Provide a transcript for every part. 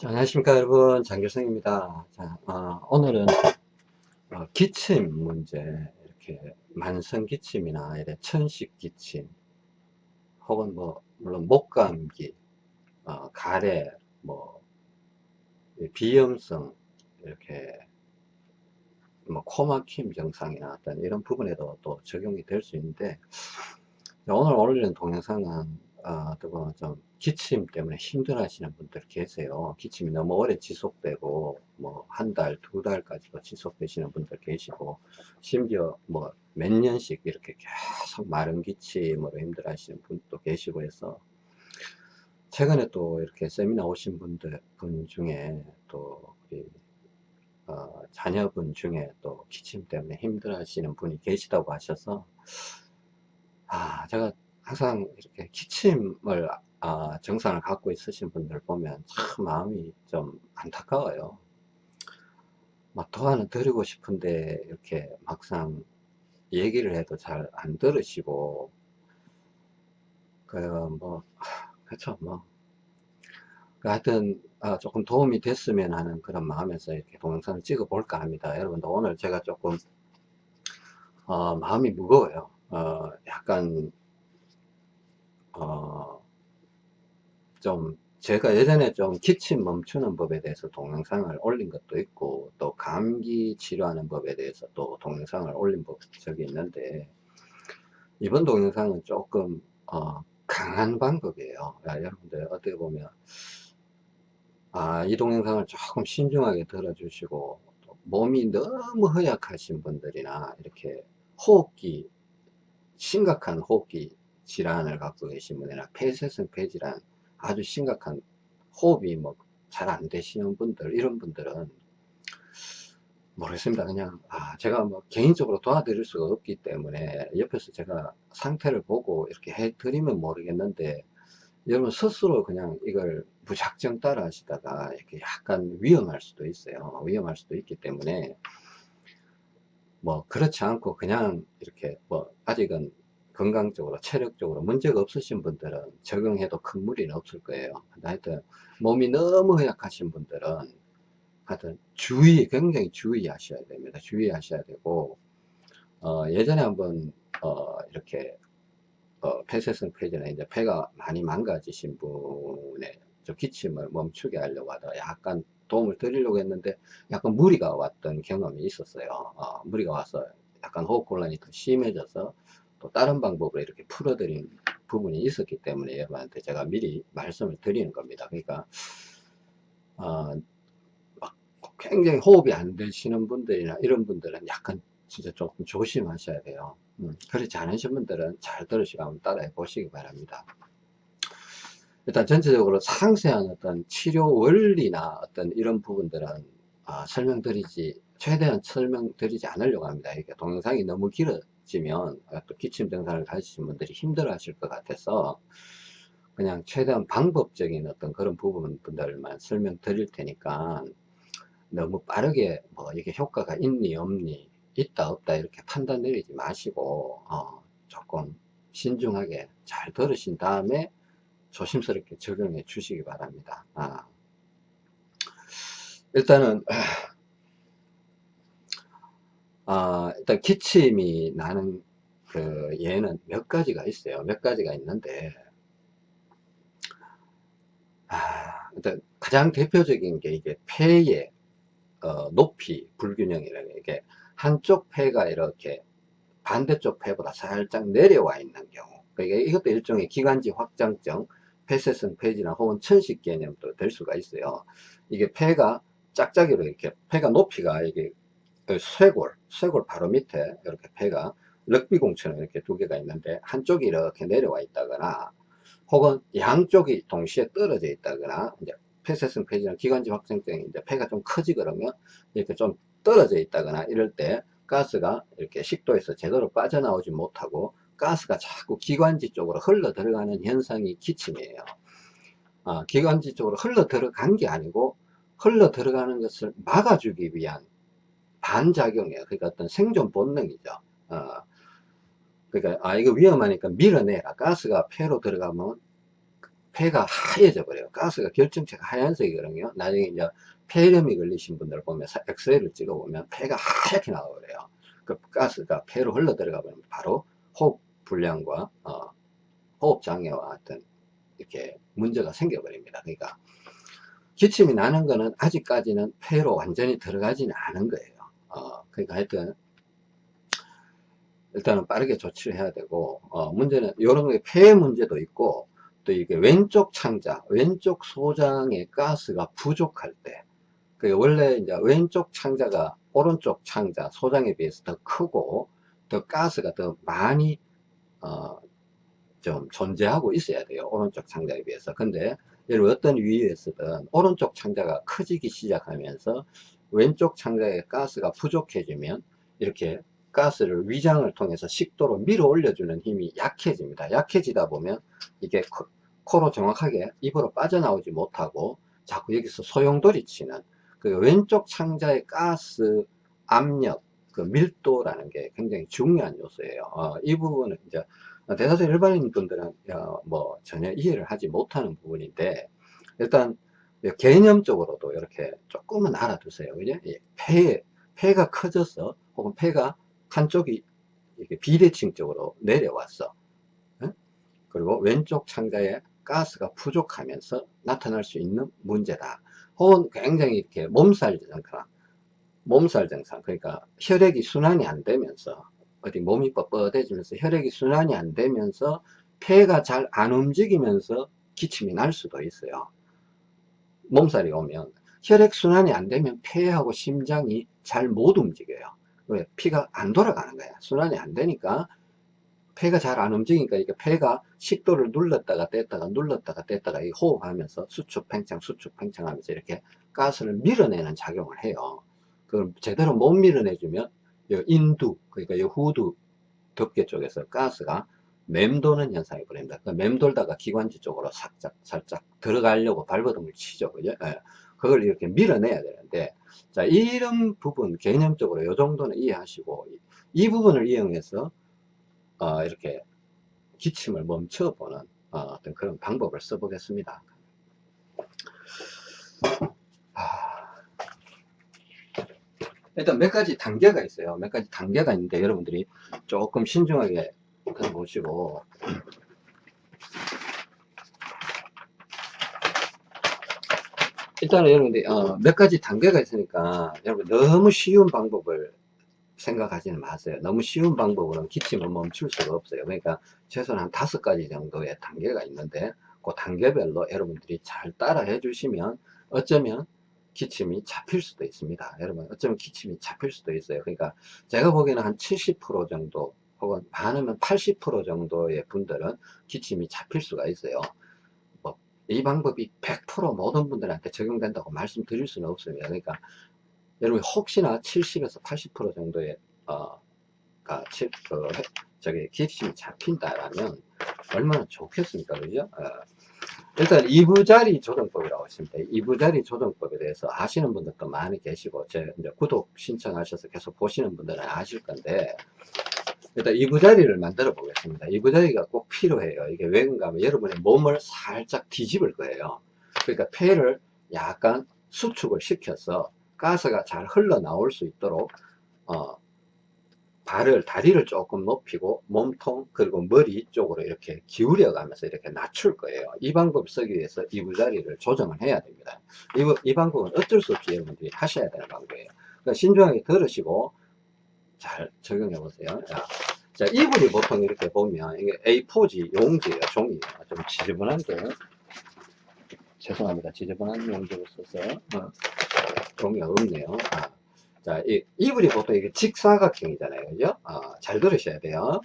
자, 안녕하십니까 여러분. 장길성입니다. 자, 어, 오늘은 어, 기침 문제 이렇게 만성 기침이나 이래 천식 기침 혹은 뭐 물론 목감기 어, 가래 뭐 비염성 이렇게 뭐 코막힘 증상이나 어떤 이런 부분에도 또 적용이 될 수 있는데 오늘 올리는 동영상은 어, 뭐좀 기침 때문에 힘들어 하시는 분들 계세요. 기침이 너무 오래 지속되고 뭐 한 달, 두 달까지도 지속되시는 분들 계시고 심지어 뭐 몇 년씩 이렇게 계속 마른 기침으로 힘들어 하시는 분도 계시고 해서 최근에 또 이렇게 세미나 오신 분들 분 중에 또 우리 어, 자녀분 중에 또 기침 때문에 힘들어 하시는 분이 계시다고 하셔서 아 제가 항상 이렇게 기침을 아, 증상을 갖고 있으신 분들 보면 참 마음이 좀 안타까워요. 막 도안을 드리고 싶은데 이렇게 막상 얘기를 해도 잘 안 들으시고 그뭐 그렇죠 뭐그 하여튼 아, 조금 도움이 됐으면 하는 그런 마음에서 이렇게 동영상을 찍어 볼까 합니다. 여러분들 오늘 제가 조금 어, 마음이 무거워요. 어, 약간 어, 좀 제가 예전에 좀 기침 멈추는 법에 대해서 동영상을 올린 것도 있고 또 감기 치료하는 법에 대해서 또 동영상을 올린 법 적이 있는데 이번 동영상은 조금 어, 강한 방법이에요. 야, 여러분들 어떻게 보면 아, 이 동영상을 조금 신중하게 들어주시고 몸이 너무 허약하신 분들이나 이렇게 호흡기 심각한 호흡기 질환을 갖고 계신 분이나 폐쇄성 폐질환 아주 심각한 호흡이 뭐 잘 안 되시는 분들 이런 분들은 모르겠습니다. 그냥 아 제가 뭐 개인적으로 도와드릴 수가 없기 때문에 옆에서 제가 상태를 보고 이렇게 해 드리면 모르겠는데 여러분 스스로 그냥 이걸 무작정 따라 하시다가 이렇게 약간 위험할 수도 있어요. 위험할 수도 있기 때문에 뭐 그렇지 않고 그냥 이렇게 뭐 아직은 건강적으로 체력적으로 문제가 없으신 분들은 적용해도 큰 무리는 없을 거예요. 하여튼 몸이 너무 허약하신 분들은 하여튼 주의 굉장히 주의하셔야 됩니다. 주의하셔야 되고 어, 예전에 한번 어, 이렇게 어, 폐쇄성 폐지나 이제 폐가 많이 망가지신 분의 저 기침을 멈추게 하려고 하다가 약간 도움을 드리려고 했는데 약간 무리가 왔던 경험이 있었어요. 어, 무리가 와서 약간 호흡곤란이 더 심해져서 또 다른 방법으로 이렇게 풀어드린 부분이 있었기 때문에 여러분한테 제가 미리 말씀을 드리는 겁니다. 그러니까 어, 굉장히 호흡이 안 되시는 분들이나 이런 분들은 약간 진짜 조금 조심하셔야 돼요. 음, 그렇지 않으신 분들은 잘 들으시고 한번 따라해 보시기 바랍니다. 일단 전체적으로 상세한 어떤 치료 원리나 어떤 이런 부분들은 아, 설명드리지 최대한 설명드리지 않으려고 합니다. 이게 동영상이 너무 길어 지면 또 기침 증상을 가지신 분들이 힘들어 하실 것 같아서 그냥 최대한 방법적인 어떤 그런 부분들만 설명 드릴 테니까 너무 빠르게 뭐 이게 효과가 있니 없니 있다 없다 이렇게 판단 내리지 마시고 어 조금 신중하게 잘 들으신 다음에 조심스럽게 적용해 주시기 바랍니다 아. 일단은 아, 일단 기침이 나는 그 예는 몇 가지가 있어요. 몇 가지가 있는데. 아, 일단 가장 대표적인 게 이게 폐의 어, 높이 불균형이라는 게 한쪽 폐가 이렇게 반대쪽 폐보다 살짝 내려와 있는 경우. 그러니까 이것도 일종의 기관지 확장증 폐쇄성 폐질환 혹은 천식 개념도 될 수가 있어요. 이게 폐가 짝짝이로 이렇게 폐가 높이가 이게 그 쇄골, 쇄골 바로 밑에 이렇게 폐가 럭비공처럼 이렇게 두 개가 있는데 한쪽이 이렇게 내려와 있다거나 혹은 양쪽이 동시에 떨어져 있다거나 이제 폐쇄성 폐질환 기관지 확장증이 이제 폐가 좀 커지거든요 이렇게 좀 떨어져 있다거나 이럴 때 가스가 이렇게 식도에서 제대로 빠져나오지 못하고 가스가 자꾸 기관지 쪽으로 흘러 들어가는 현상이 기침이에요. 아, 기관지 쪽으로 흘러 들어간 게 아니고 흘러 들어가는 것을 막아주기 위한 반작용이에요. 그러니까 어떤 생존 본능이죠. 어, 그러니까 아 이거 위험하니까 밀어내라. 가스가 폐로 들어가면 폐가 하얘져 버려요. 가스가 결정체가 하얀색이거든요. 나중에 이제 폐렴이 걸리신 분들 보면 엑스레이를 찍어 보면 폐가 하얗게 나와 버려요. 그 가스가 폐로 흘러 들어가 버리면 바로 호흡 불량과 어, 호흡 장애와 같은 이렇게 문제가 생겨 버립니다. 그러니까 기침이 나는 거는 아직까지는 폐로 완전히 들어가지는 않은 거예요. 어, 그러니까 하여튼 일단은 빠르게 조치를 해야 되고 어, 문제는 이런 폐 문제도 있고 또 이게 왼쪽 창자 왼쪽 소장의 가스가 부족할 때그 원래 이제 왼쪽 창자가 오른쪽 창자 소장에 비해서 더 크고 더 가스가 더 많이 어, 좀 존재하고 있어야 돼요 오른쪽 창자에 비해서. 근데 여러분 어떤 위에서든 오른쪽 창자가 커지기 시작하면서 왼쪽 창자에 가스가 부족해지면 이렇게 가스를 위장을 통해서 식도로 밀어 올려주는 힘이 약해집니다. 약해지다 보면 이게 코로 정확하게 입으로 빠져나오지 못하고 자꾸 여기서 소용돌이 치는 그 왼쪽 창자의 가스 압력 그 밀도라는 게 굉장히 중요한 요소예요. 어, 이 부분은 이제 대다수 일반인 분들은 어, 뭐 전혀 이해를 하지 못하는 부분인데 일단 개념적으로도 이렇게 조금은 알아두세요. 그죠 폐, 폐가 커져서 혹은 폐가 한쪽이 이렇게 비대칭적으로 내려왔어 그리고 왼쪽 창자에 가스가 부족하면서 나타날 수 있는 문제다. 혹은 굉장히 이렇게 몸살 증상 몸살 증상 그러니까 혈액이 순환이 안 되면서 어디 몸이 뻣뻣해지면서 혈액이 순환이 안 되면서 폐가 잘 안 움직이면서 기침이 날 수도 있어요 몸살이 오면 혈액순환이 안 되면 폐하고 심장이 잘 못 움직여요. 왜? 피가 안 돌아가는 거야. 순환이 안 되니까 폐가 잘 안 움직이니까 이게 폐가 식도를 눌렀다가 뗐다가 눌렀다가 뗐다가 호흡하면서 수축 팽창 수축 팽창 하면서 이렇게 가스를 밀어내는 작용을 해요. 그걸 제대로 못 밀어내주면 인두 그러니까 이 후두 덮개 쪽에서 가스가 맴도는 현상이 벌입니다 그 맴돌다가 기관지 쪽으로 살짝 살짝 들어가려고 발버둥을 치죠 그죠 예. 그걸 이렇게 밀어내야 되는데 자 이런 부분 개념적으로 이 정도는 이해하시고 이 부분을 이용해서 어, 이렇게 기침을 멈춰보는 어, 떤 그런 방법을 써보겠습니다. 일단 몇 가지 단계가 있어요. 몇 가지 단계가 있는데 여러분들이 조금 신중하게 들어보시고 일단은 여러분들이 어, 몇 가지 단계가 있으니까 여러분 너무 쉬운 방법을 생각하지는 마세요. 너무 쉬운 방법으로는 기침을 멈출 수가 없어요. 그러니까 최소한 한 다섯 가지 정도의 단계가 있는데 그 단계별로 여러분들이 잘 따라 해 주시면 어쩌면 기침이 잡힐 수도 있습니다. 여러분 어쩌면 기침이 잡힐 수도 있어요. 그러니까 제가 보기에는 한 70% 정도 혹은 많으면 80% 정도의 분들은 기침이 잡힐 수가 있어요. 뭐 이 방법이 100% 모든 분들한테 적용된다고 말씀드릴 수는 없습니다. 그러니까 여러분 혹시나 70에서 80% 정도의 어, 가, 치, 그, 저기 기침이 잡힌다라면 얼마나 좋겠습니까 그죠 어, 일단 이부자리 조정법이라고 있습니다 이부자리 조정법에 대해서 아시는 분들도 많이 계시고 제 구독 신청하셔서 계속 보시는 분들은 아실 건데 일단 이부자리를 만들어 보겠습니다. 이부자리가 꼭 필요해요. 이게 왜 그런가 하면 여러분의 몸을 살짝 뒤집을 거예요. 그러니까 폐를 약간 수축을 시켜서 가스가 잘 흘러나올 수 있도록 어, 발을 다리를 조금 높이고 몸통 그리고 머리 쪽으로 이렇게 기울여 가면서 이렇게 낮출 거예요. 이 방법 쓰기 위해서 이부자리를 조정을 해야 됩니다. 이, 이 방법은 어쩔 수 없이 여러분들이 하셔야 되는 방법이에요. 그러니까 신중하게 들으시고 잘 적용해 보세요 자, 자 이불이 보통 이렇게 보면 이게 A4지 용지예요 종이에요 좀 지저분한데 죄송합니다 지저분한 용지를 써서 어. 종이가 없네요. 아, 자, 이, 이불이 보통 이게 직사각형이잖아요. 그죠? 아, 잘 들으셔야 돼요.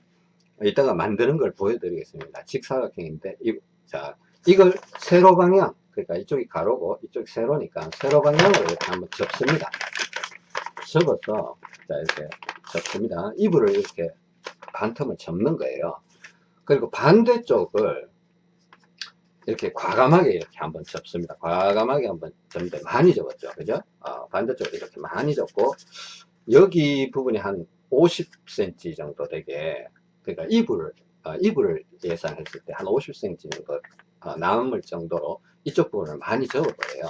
이따가 만드는 걸 보여드리겠습니다. 직사각형인데, 이, 자, 이걸 세로 방향, 그러니까 이쪽이 가로고 이쪽이 세로니까 세로 방향으로 이렇게 한번 접습니다. 접어서, 자, 이렇게 접습니다. 이불을 이렇게 반틈을 접는 거예요. 그리고 반대쪽을 이렇게 과감하게 이렇게 한번 접습니다. 과감하게 한번 접는데 많이 접었죠. 그죠? 어, 반대쪽으로 이렇게 많이 접고 여기 부분이 한 50cm 정도 되게 그러니까 이불을 어, 이불을 예상했을 때 한 50cm 정도 어, 남을 정도로 이쪽 부분을 많이 접어버려요.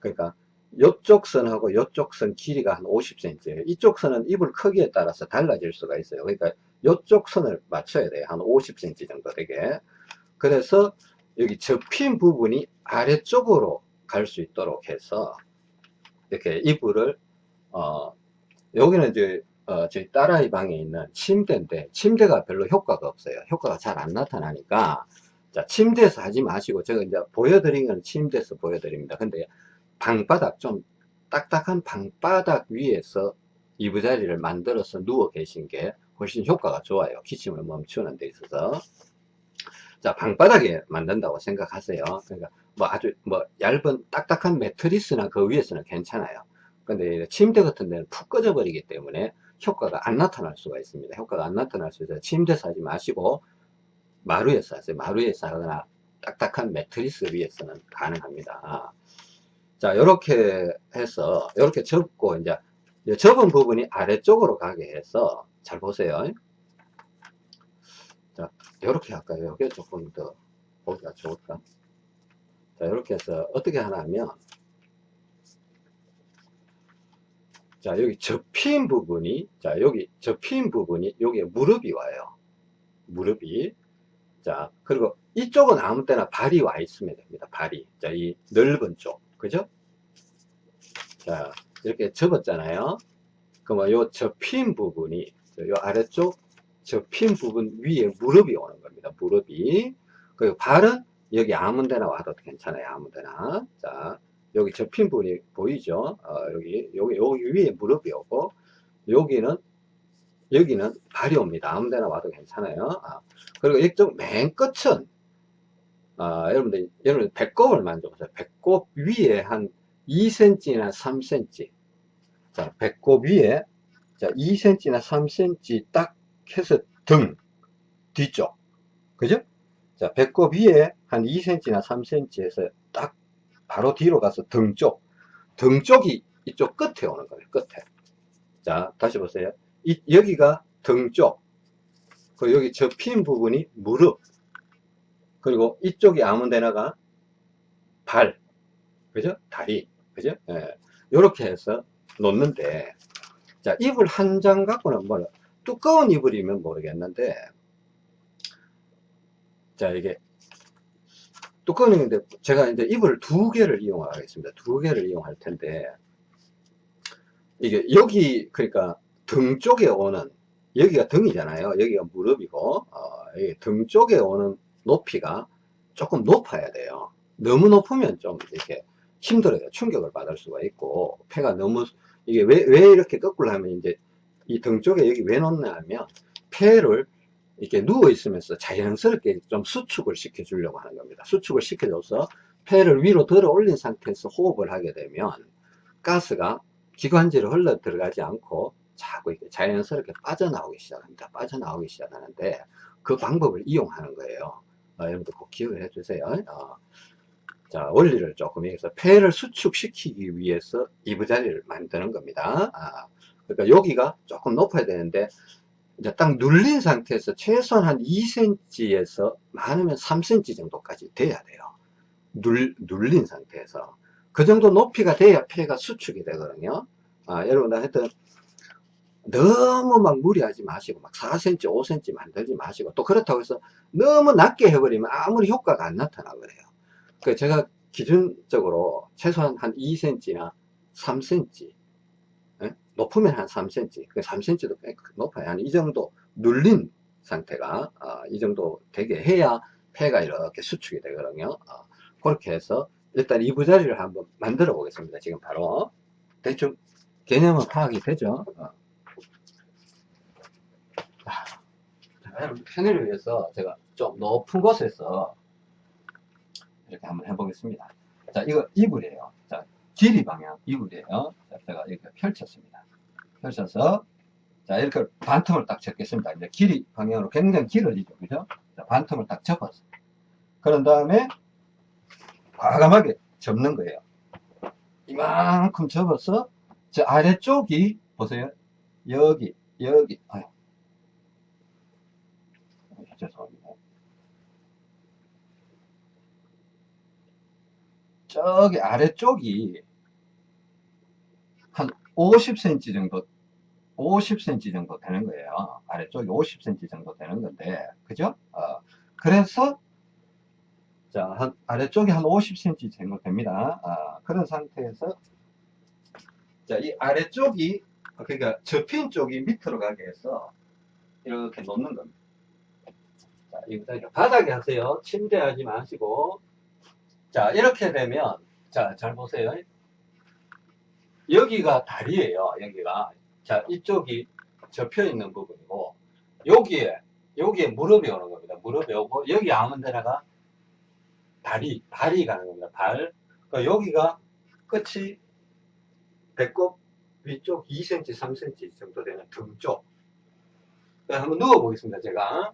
그러니까 이쪽 선하고 이쪽 선 길이가 한 50cm예요. 이쪽 선은 이불 크기에 따라서 달라질 수가 있어요. 그러니까 이쪽 선을 맞춰야 돼요. 한 50cm 정도 되게. 그래서 여기 접힌 부분이 아래쪽으로 갈 수 있도록 해서 이렇게 이불을 어 여기는 이제 어, 저희 딸아이 방에 있는 침대인데 침대가 별로 효과가 없어요. 효과가 잘 안 나타나니까 자 침대에서 하지 마시고 제가 이제 보여드린 건 침대에서 보여드립니다. 근데 방바닥 좀 딱딱한 방바닥 위에서 이부자리를 만들어서 누워 계신 게 훨씬 효과가 좋아요. 기침을 멈추는 데 있어서 자 방바닥에 만든다고 생각하세요. 그러니까 뭐 아주 뭐 얇은 딱딱한 매트리스나 그 위에서는 괜찮아요. 근데 침대 같은 데는 푹 꺼져 버리기 때문에 효과가 안 나타날 수가 있습니다. 효과가 안 나타날 수 있어서 침대에서 하지 마시고 마루에서 하세요. 마루에서 하거나 딱딱한 매트리스 위에서는 가능합니다. 자, 이렇게 해서 이렇게 접고 이제 접은 부분이 아래쪽으로 가게 해서 잘 보세요. 자, 이렇게 할까요? 이게 조금 더 보기가 좋을까? 자, 이렇게 해서 어떻게 하냐면 자, 여기 접힌 부분이 자, 여기 접힌 부분이 여기에 무릎이 와요. 무릎이 자, 그리고 이쪽은 아무 때나 발이 와 있으면 됩니다. 발이. 자, 이 넓은 쪽. 그죠? 자, 이렇게 접었잖아요. 그러면 요 접힌 부분이, 요 아래쪽 접힌 부분 위에 무릎이 오는 겁니다. 무릎이. 그리고 발은 여기 아무 데나 와도 괜찮아요. 아무 데나. 자, 여기 접힌 부분이 보이죠? 어, 여기, 여기, 여기 위에 무릎이 오고, 여기는, 여기는 발이 옵니다. 아무 데나 와도 괜찮아요. 아, 그리고 이쪽 맨 끝은, 아, 여러분들, 여러분 배꼽을 만져보세요. 배꼽 위에 한 2cm나 3cm. 자, 배꼽 위에, 자, 2cm나 3cm 딱 해서 등, 뒤쪽. 그죠? 자, 배꼽 위에 한 2cm나 3cm에서 딱 바로 뒤로 가서 등 쪽. 등 쪽이 이쪽 끝에 오는 거예요. 끝에. 자, 다시 보세요. 이, 여기가 등 쪽. 그 여기 접힌 부분이 무릎. 그리고 이쪽이 아무 데나가 발. 그죠? 다리. 그죠? 예. 요렇게 해서 놓는데, 자, 이불 한 장 갖고는 뭐, 두꺼운 이불이면 모르겠는데, 자, 이게, 두꺼운 이불인데, 제가 이제 이불을 두 개를 이용하겠습니다. 두 개를 이용할 텐데, 이게, 여기, 그러니까, 등 쪽에 오는, 여기가 등이잖아요. 여기가 무릎이고, 어, 등 쪽에 오는 높이가 조금 높아야 돼요. 너무 높으면 좀 이렇게 힘들어요. 충격을 받을 수가 있고, 폐가 너무, 이게 왜, 왜 이렇게 거꾸로 하면 이제 이 등 쪽에 여기 왜 놓냐 하면, 폐를 이렇게 누워 있으면서 자연스럽게 좀 수축을 시켜 주려고 하는 겁니다. 수축을 시켜줘서 폐를 위로 들어 올린 상태에서 호흡을 하게 되면 가스가 기관지로 흘러 들어가지 않고 자꾸 이렇게 자연스럽게 빠져나오기 시작합니다. 빠져나오기 시작하는데 그 방법을 이용하는 거예요. 어, 여러분들 꼭 기억을 해 주세요. 어. 자, 원리를 조금 여기서 폐를 수축시키기 위해서 이부자리를 만드는 겁니다. 아, 그러니까 여기가 조금 높아야 되는데 이제 딱 눌린 상태에서 최소한 한 2cm에서 많으면 3cm 정도까지 돼야 돼요. 눌, 눌린 상태에서. 그 정도 높이가 돼야 폐가 수축이 되거든요. 아, 여러분들 하여튼 너무 막 무리하지 마시고 막 4cm, 5cm 만들지 마시고 또 그렇다고 해서 너무 낮게 해버리면 아무리 효과가 안 나타나거든요. 그 제가 기준적으로 최소한 한 2cm나 3cm 예? 높으면 한 3cm, 그 3cm도 꽤 높아요. 한 이 정도 눌린 상태가 어, 이 정도 되게 해야 폐가 이렇게 수축이 되거든요. 어, 그렇게 해서 일단 이부자리를 한번 만들어 보겠습니다. 지금 바로 대충 개념은 파악이 되죠. 어. 편의를 위해서 제가 좀 높은 곳에서 이렇게 한번 해보겠습니다. 자, 이거 이불이에요. 자, 길이 방향 이불이에요. 자, 제가 이렇게 펼쳤습니다. 펼쳐서 자, 이렇게 반틈을 딱 접겠습니다. 이제 길이 방향으로 굉장히 길어지죠. 그죠? 자, 반틈을 딱 접었어. 그런 다음에 과감하게 접는 거예요. 이만큼 접어서 저 아래쪽이 보세요. 여기, 여기, 아유. 죄송합니다. 저기 아래쪽이 한 50cm 정도 50cm 정도 되는 거예요. 아래쪽이 50cm 정도 되는 건데, 그죠? 어, 그래서, 자, 한, 아래쪽이 한 50cm 정도 됩니다. 아, 그런 상태에서, 자, 이 아래쪽이, 그러니까 접힌 쪽이 밑으로 가게 해서, 이렇게 놓는 겁니다. 자, 이거 바닥에 하세요. 침대 하지 마시고. 자, 이렇게 되면, 자, 잘 보세요. 여기가 다리예요. 여기가. 자, 이쪽이 접혀 있는 부분이고, 여기에, 여기에 무릎이 오는 겁니다. 무릎이 오고, 여기 아무 데나가 발이, 발이 가는 겁니다. 발. 그러니까 여기가 끝이 배꼽 위쪽 2cm, 3cm 정도 되는 등 쪽. 자, 한번 누워 보겠습니다. 제가.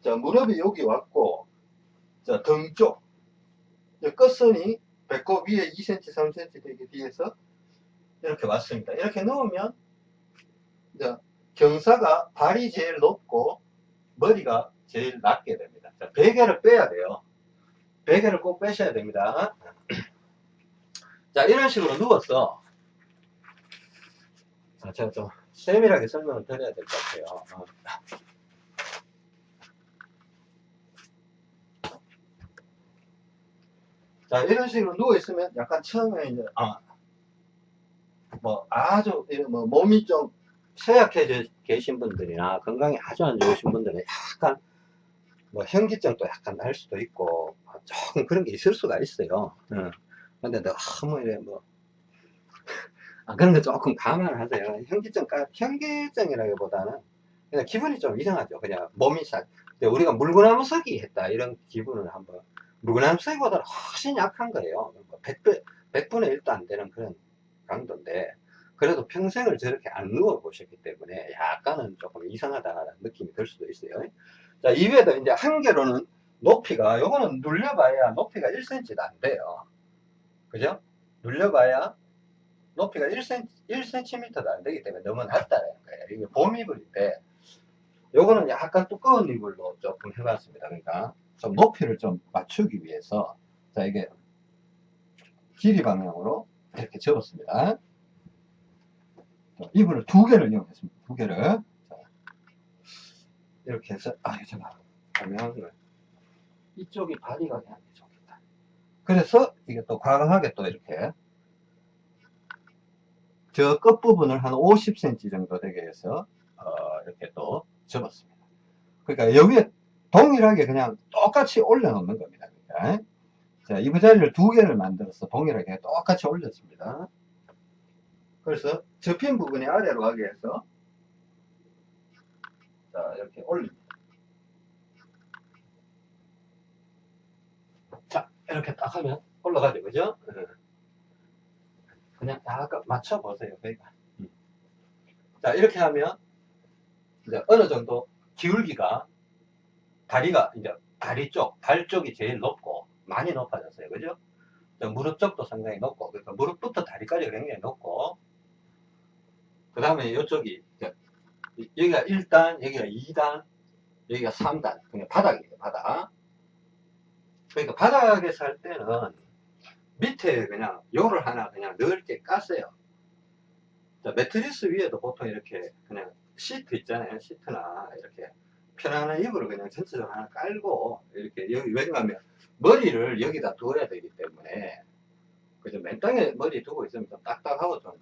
자, 무릎이 여기 왔고, 자, 등 쪽. 끝선이 배꼽 위에 2cm, 3cm 되기 뒤에서 이렇게 왔습니다. 이렇게 넣으면 이제 경사가 발이 제일 높고 머리가 제일 낮게 됩니다. 자, 베개를 빼야 돼요. 베개를 꼭 빼셔야 됩니다. 자, 이런 식으로 누웠어. 자, 제가 좀 세밀하게 설명을 드려야 될 것 같아요. 어. 자, 이런 식으로 누워있으면 약간 처음에 이제, 아, 뭐, 아주, 뭐, 몸이 좀 쇠약해져 계신 분들이나 건강이 아주 안 좋으신 분들은 약간, 뭐, 현기증도 약간 날 수도 있고, 조금 그런 게 있을 수가 있어요. 응. 근데 너무 이래, 뭐, 아, 그런 거 조금 감안을 하세요. 현기증, 현기증이라기보다는 그냥 기분이 좀 이상하죠. 그냥 몸이 살. 우리가 물구나무 서기 했다. 이런 기분을 한번 서기보다 훨씬 약한 거예요. 100배, 100분의 1도 안 되는 그런 강도인데, 그래도 평생을 저렇게 안 누워 보셨기 때문에 약간은 조금 이상하다는 느낌이 들 수도 있어요. 자, 이외에도 이제 한 개로는 높이가, 요거는 눌려봐야 높이가 1cm도 안 돼요. 그죠? 눌려봐야 높이가 1cm, 1cm도 안 되기 때문에 너무 낮다는 거예요. 이게 봄이불인데, 요거는 약간 두꺼운 이불로 조금 해봤습니다. 그러니까 좀 높이를 좀 맞추기 위해서 자 이게 길이 방향으로 이렇게 접었습니다. 이불을 두 개를 이용했습니다. 두 개를 자, 이렇게 해서 아 잠깐 방향을 이쪽이 하는 게 좋겠다. 그래서 이게 또 과감하게 또 이렇게 저 끝부분을 한 50cm 정도 되게 해서 어, 이렇게 또 접었습니다. 그러니까 여기에 동일하게 그냥 똑같이 올려놓는 겁니다. 그러니까. 자, 이 부자리를 두 개를 만들어서 동일하게 똑같이 올렸습니다. 그래서 접힌 부분이 아래로 가게 해서 자, 이렇게 올립니다. 자, 이렇게 딱 하면 올라가죠. 그죠? 예. 그냥 약간 맞춰보세요. 그러니까. 자, 이렇게 하면 이제 어느 정도 기울기가 다리가 이제 다리 쪽, 발 쪽이 제일 높고 많이 높아졌어요. 그죠? 무릎 쪽도 상당히 높고 그러니까 무릎부터 다리까지 굉장히 높고 그 다음에 이쪽이 여기가 1단, 여기가 2단, 여기가 3단 그냥 바닥이에요. 바닥. 그러니까 바닥에서 할 때는 밑에 그냥 요를 하나 그냥 넓게 깠어요. 매트리스 위에도 보통 이렇게 그냥 시트 있잖아요. 시트나 이렇게 편안한 이불을 그냥 전체적으로 하나 깔고 이렇게 여기 왜냐하면 머리를 여기다 두어야 되기 때문에 그죠? 맨 땅에 머리 두고 있으면 좀 딱딱하고 좀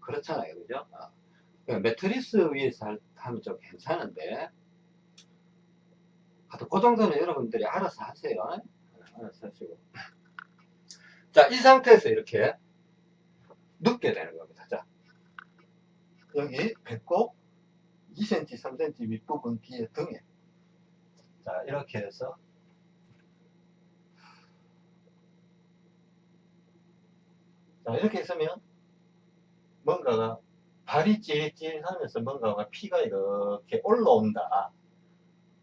그렇잖아요. 그죠? 어. 매트리스 위에서 하면 좀 괜찮은데. 하여튼 그 정도는 여러분들이 알아서 하세요. 알아서 하시고. 자이 상태에서 이렇게 눕게 되는 겁니다. 자 여기 배꼽 2cm, 3cm 윗부분 뒤에 등에. 자 이렇게 해서. 자 이렇게 있으면 뭔가가 발이 찌릿찌릿하면서 뭔가가 피가 이렇게 올라온다.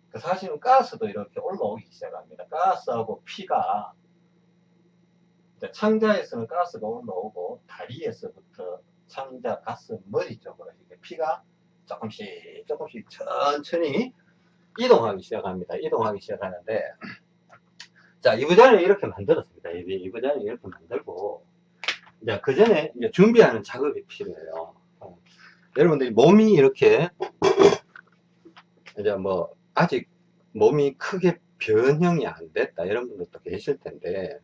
그 사실은 가스도 이렇게 올라오기 시작합니다. 가스하고 피가 창자에서는 가스가 올라오고 다리에서부터 창자 가스 머리 쪽으로 이렇게 피가 조금씩 조금씩 천천히 이동하기 시작합니다. 이동하기 시작하는데 자, 이부자리를 이렇게 만들었습니다. 이, 이부자리를 이렇게 만들고, 이제 그 전에 이제 준비하는 작업이 필요해요. 어. 여러분들이 몸이 이렇게, 이제 뭐, 아직 몸이 크게 변형이 안 됐다. 이런 분들도 계실 텐데,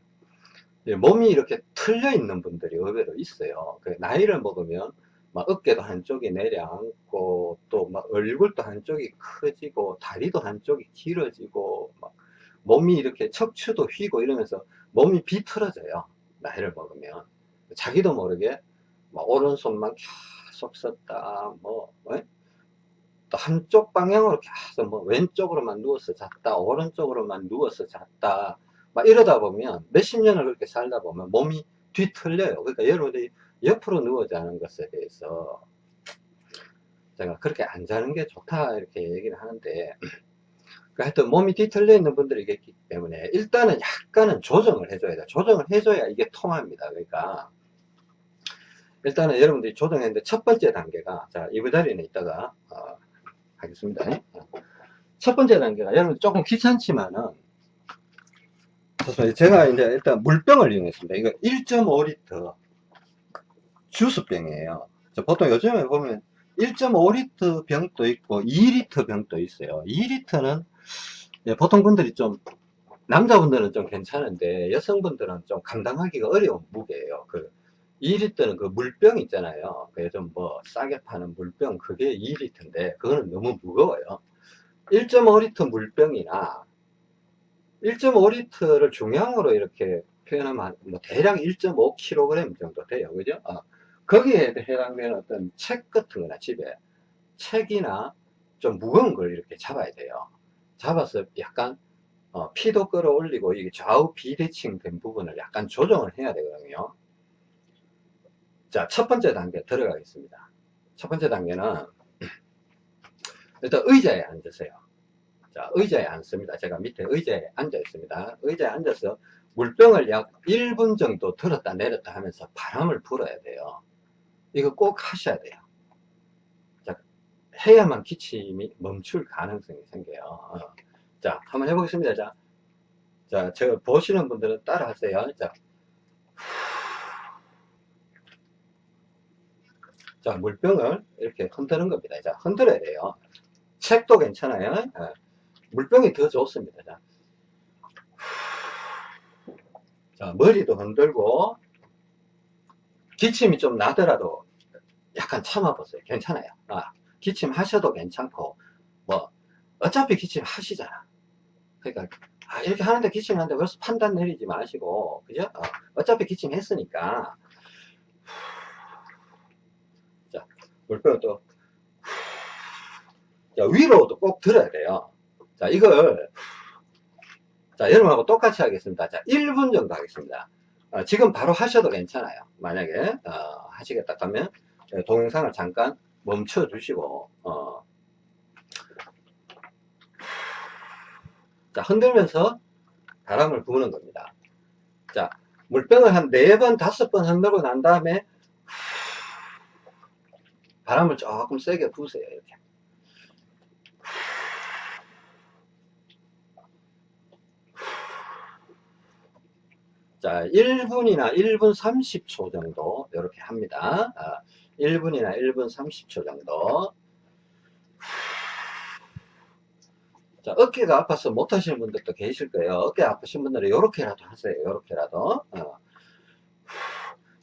몸이 이렇게 틀려 있는 분들이 의외로 있어요. 그 나이를 먹으면 막 어깨도 한쪽이 내려앉고 또 막 얼굴도 한쪽이 커지고 다리도 한쪽이 길어지고 막 몸이 이렇게 척추도 휘고 이러면서 몸이 비틀어져요. 나이를 먹으면 자기도 모르게 막 오른손만 계속 썼다 뭐 어? 또 한쪽 방향으로 계속 뭐 왼쪽으로만 누워서 잤다 오른쪽으로만 누워서 잤다 막 이러다 보면 몇십 년을 그렇게 살다 보면 몸이 뒤틀려요. 그러니까 여러분들이 옆으로 누워 자는 것에 대해서 제가 그렇게 안 자는 게 좋다 이렇게 얘기를 하는데 그러니까 하여튼 몸이 뒤틀려 있는 분들이 있기 때문에 일단은 약간은 조정을 해줘야 돼 조정을 해줘야 이게 통합니다. 그러니까 일단은 여러분들이 조정했는데 첫 번째 단계가 자 이부 자리는 이따가 어, 하겠습니다. 첫 번째 단계가 여러분 조금 귀찮지만은 제가 이제 일단 물병을 이용했습니다. 이거 1.5리터 주스병이에요. 보통 요즘에 보면 1.5리터 병도 있고 2리터 병도 있어요. 2리터는 보통 분들이 좀 남자분들은 좀 괜찮은데 여성분들은 좀 감당하기가 어려운 무게예요. 그 2리터는 그 물병 있잖아요. 그 요즘 뭐 싸게 파는 물병 그게 2리터인데 그거는 너무 무거워요. 1.5리터 물병이나 1.5리터를 중량으로 이렇게 표현하면 뭐 대략 1.5kg 정도 돼요. 그죠? 어. 거기에 해당되는 어떤 책 같은 거나 집에 책이나 좀 무거운 걸 이렇게 잡아야 돼요. 잡아서 약간 어, 피도 끌어올리고 이게 좌우 비대칭 된 부분을 약간 조정을 해야 되거든요. 자, 첫 번째 단계 들어가겠습니다. 첫 번째 단계는 일단 의자에 앉으세요. 자, 의자에 앉습니다. 제가 밑에 의자에 앉아 있습니다. 의자에 앉아서 물병을 약 1분 정도 들었다 내렸다 하면서 바람을 불어야 돼요. 이거 꼭 하셔야 돼요. 자, 해야만 기침이 멈출 가능성이 생겨요. 어. 자, 한번 해보겠습니다. 자, 자, 제가 보시는 분들은 따라 하세요. 자, 자, 물병을 이렇게 흔드는 겁니다. 자, 흔들어야 돼요. 책도 괜찮아요. 어. 물병이 더 좋습니다. 자, 자 머리도 흔들고 기침이 좀 나더라도 약간 참아보세요. 괜찮아요. 아, 기침 하셔도 괜찮고 뭐 어차피 기침 하시잖아. 그러니까 아, 이렇게 하는데 기침하는데 벌써 판단 내리지 마시고 그죠? 어, 차피 기침했으니까 자 물병을 또 자, 위로도 꼭 들어야 돼요. 자, 이걸, 자, 여러분하고 똑같이 하겠습니다. 자, 1분 정도 하겠습니다. 어, 지금 바로 하셔도 괜찮아요. 만약에, 어, 하시겠다 하면, 예, 동영상을 잠깐 멈춰 주시고, 어, 자, 흔들면서 바람을 부는 겁니다. 자, 물병을 한 4번, 5번 흔들고 난 다음에, 바람을 조금 세게 부으세요. 이렇게. 자, 1분이나 1분 30초 정도 이렇게 합니다. 아, 1분이나 1분 30초 정도. 자, 어깨가 아파서 못 하시는 분들도 계실 거예요. 어깨 아프신 분들은 이렇게라도 하세요. 이렇게라도. 어.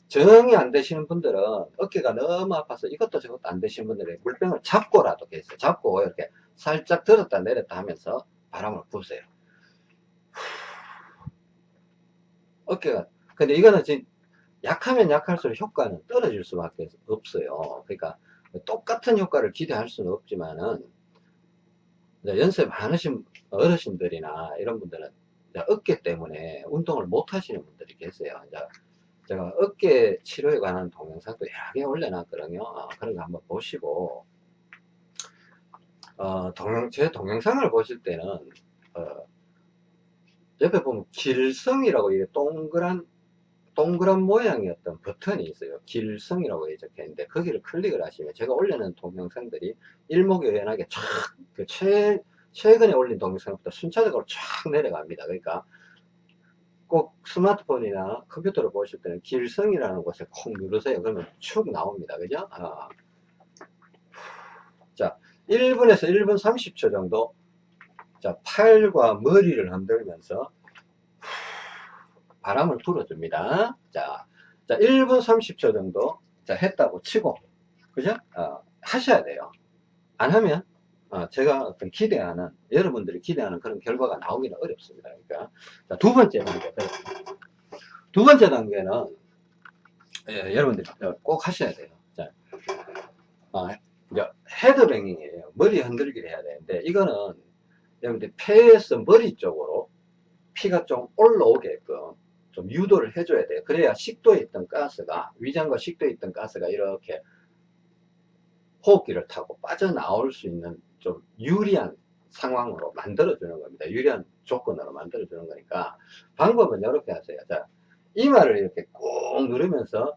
정이 안 되시는 분들은 어깨가 너무 아파서 이것도 저것도 안 되시는 분들은 물병을 잡고라도 계세요. 잡고 이렇게 살짝 들었다 내렸다 하면서 바람을 부으세요. 어깨가 근데 이거는 지금 약하면 약할수록 효과는 떨어질 수밖에 없어요. 그러니까 똑같은 효과를 기대할 수는 없지만은 연세 많으신 어르신들이나 이런 분들은 어깨 때문에 운동을 못 하시는 분들이 계세요. 제가 어깨 치료에 관한 동영상도 여러 개 올려놨거든요. 어, 그런 거 한번 보시고. 어, 동영, 제 동영상을 보실 때는 어, 옆에 보면 길성이라고 이게 동그란 동그란 어떤 버튼이 있어요. 길성이라고 적혀 있는데 거기를 클릭을 하시면 제가 올려놓은 동영상들이 일목요연하게 쫙그 최, 최근에 올린 동영상부터 순차적으로 쫙 내려갑니다. 그러니까 꼭 스마트폰이나 컴퓨터를 보실 때는 길성이라는 곳에 콕 누르세요. 그러면 축 나옵니다. 그죠? 아. 자, 1분에서 1분 30초 정도 자, 팔과 머리를 흔들면서 바람을 불어줍니다. 자, 자, 1분 30초 정도 자, 했다고 치고 그죠? 어, 하셔야 돼요. 안 하면 어, 제가 어떤 기대하는 여러분들이 기대하는 그런 결과가 나오기는 어렵습니다. 그러니까 자, 두 번째 단계 두 번째 단계는 예, 여러분들이 꼭 하셔야 돼요. 자, 어, 헤드뱅잉이에요. 머리 흔들기를 해야 되는데 이거는 여러분들 폐에서 머리 쪽으로 피가 좀 올라오게끔 좀 유도를 해줘야 돼요. 그래야 식도에 있던 가스가 위장과 식도에 있던 가스가 이렇게 호흡기를 타고 빠져나올 수 있는 좀 유리한 상황으로 만들어주는 겁니다. 유리한 조건으로 만들어주는 거니까 방법은 이렇게 하세요. 자, 이마를 이렇게 꾹 누르면서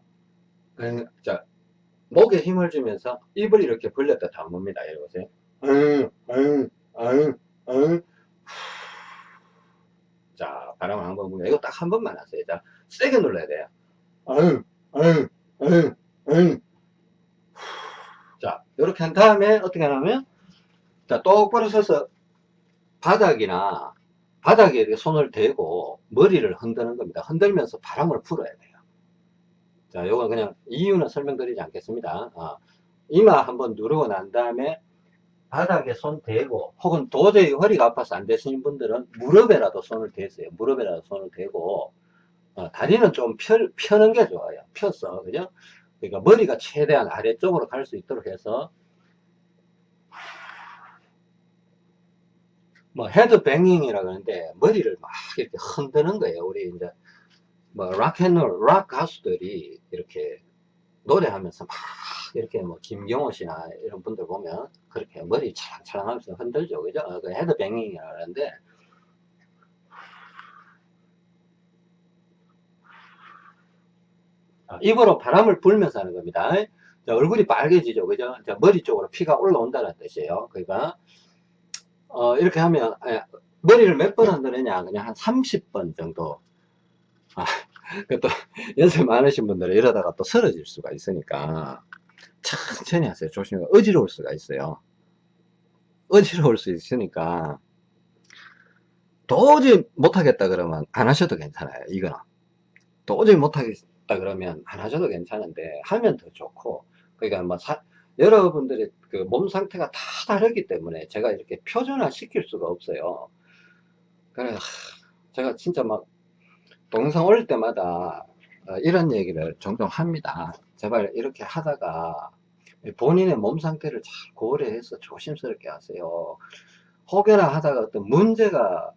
자, 목에 힘을 주면서 입을 이렇게 벌렸다 담읍니다. 이리 보세요. 응, 응, 응, 응. 자, 바람 한번 불면 이거 딱 한 번만 하세요. 자, 세게 눌러야 돼요. 자, 이렇게 한 다음에 어떻게 하냐면, 자, 똑바로 서서 바닥이나 바닥에 이렇게 손을 대고 머리를 흔드는 겁니다. 흔들면서 바람을 풀어야 돼요. 자, 요거 그냥 이유는 설명드리지 않겠습니다. 아, 이마 한번 누르고 난 다음에 바닥에 손 대고 혹은 도저히 허리가 아파서 안 되시는 분들은 무릎에라도 손을 대세요. 무릎에라도 손을 대고 어, 다리는 좀 펴, 펴는 게 좋아요. 펴서 그죠? 그러니까 머리가 최대한 아래쪽으로 갈 수 있도록 해서 뭐 head banging이라 그러는데 머리를 막 이렇게 흔드는 거예요. 우리 이제 뭐 락앤롤 락 가수들이 이렇게 노래하면서 막 이렇게 뭐 김경호 씨나 이런 분들 보면 그렇게 머리 차랑차랑하면서 흔들죠. 그죠? 어, 그 head banging이라 그러는데 아, 입으로 바람을 불면서 하는 겁니다. 자, 얼굴이 빨개지죠. 그죠? 자, 머리 쪽으로 피가 올라온다는 뜻이에요. 그러니까, 어, 이렇게 하면, 예, 머리를 몇 번 흔드느냐? 그냥 한 30번 정도. 아, 또, 연세 많으신 분들은 이러다가 또 쓰러질 수가 있으니까, 천천히 하세요. 조심히. 어지러울 수가 있어요. 어지러울 수 있으니까, 도저히 못하겠다 그러면 안 하셔도 괜찮아요. 이거는. 도저히 못하겠다 그러면 안 하셔도 괜찮은데, 하면 더 좋고, 그러니까 뭐, 사, 여러분들의 그 몸 상태가 다 다르기 때문에 제가 이렇게 표준화 시킬 수가 없어요. 그래, 제가 진짜 막, 동영상 올릴 때마다 어, 이런 얘기를 종종 합니다. 제발 이렇게 하다가 본인의 몸 상태를 잘 고려해서 조심스럽게 하세요. 혹여나 하다가 어떤 문제가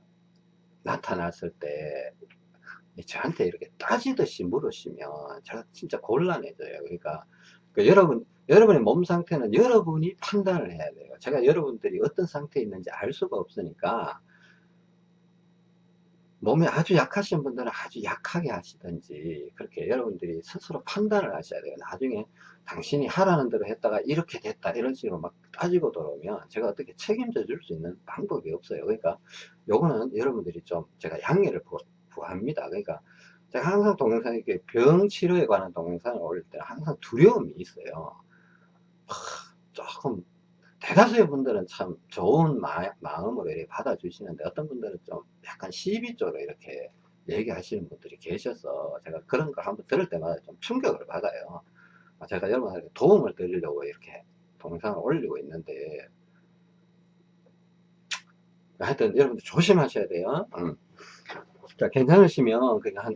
나타났을 때 저한테 이렇게 따지듯이 물으시면 제가 진짜 곤란해져요. 그러니까 그 여러분 여러분의 몸 상태는 여러분이 판단을 해야 돼요. 제가 여러분들이 어떤 상태에 있는지 알 수가 없으니까 몸이 아주 약하신 분들은 아주 약하게 하시든지 그렇게 여러분들이 스스로 판단을 하셔야 돼요. 나중에 당신이 하라는 대로 했다가 이렇게 됐다 이런 식으로 막 따지고 들어오면 제가 어떻게 책임져 줄 수 있는 방법이 없어요. 그러니까 요거는 여러분들이 좀 제가 양해를 구합니다. 그러니까 제가 항상 동영상에 이렇게 병 치료에 관한 동영상을 올릴 때 항상 두려움이 있어요. 조금 대다수의 분들은 참 좋은 마, 음으로 이렇게 받아주시는데 어떤 분들은 좀 약간 시비 쪽으로 이렇게 얘기하시는 분들이 계셔서 제가 그런 걸 한번 들을 때마다 좀 충격을 받아요. 제가 여러분한테 도움을 드리려고 이렇게 동영상을 올리고 있는데 하여튼 여러분들 조심하셔야 돼요. 음. 자, 괜찮으시면 그냥 한,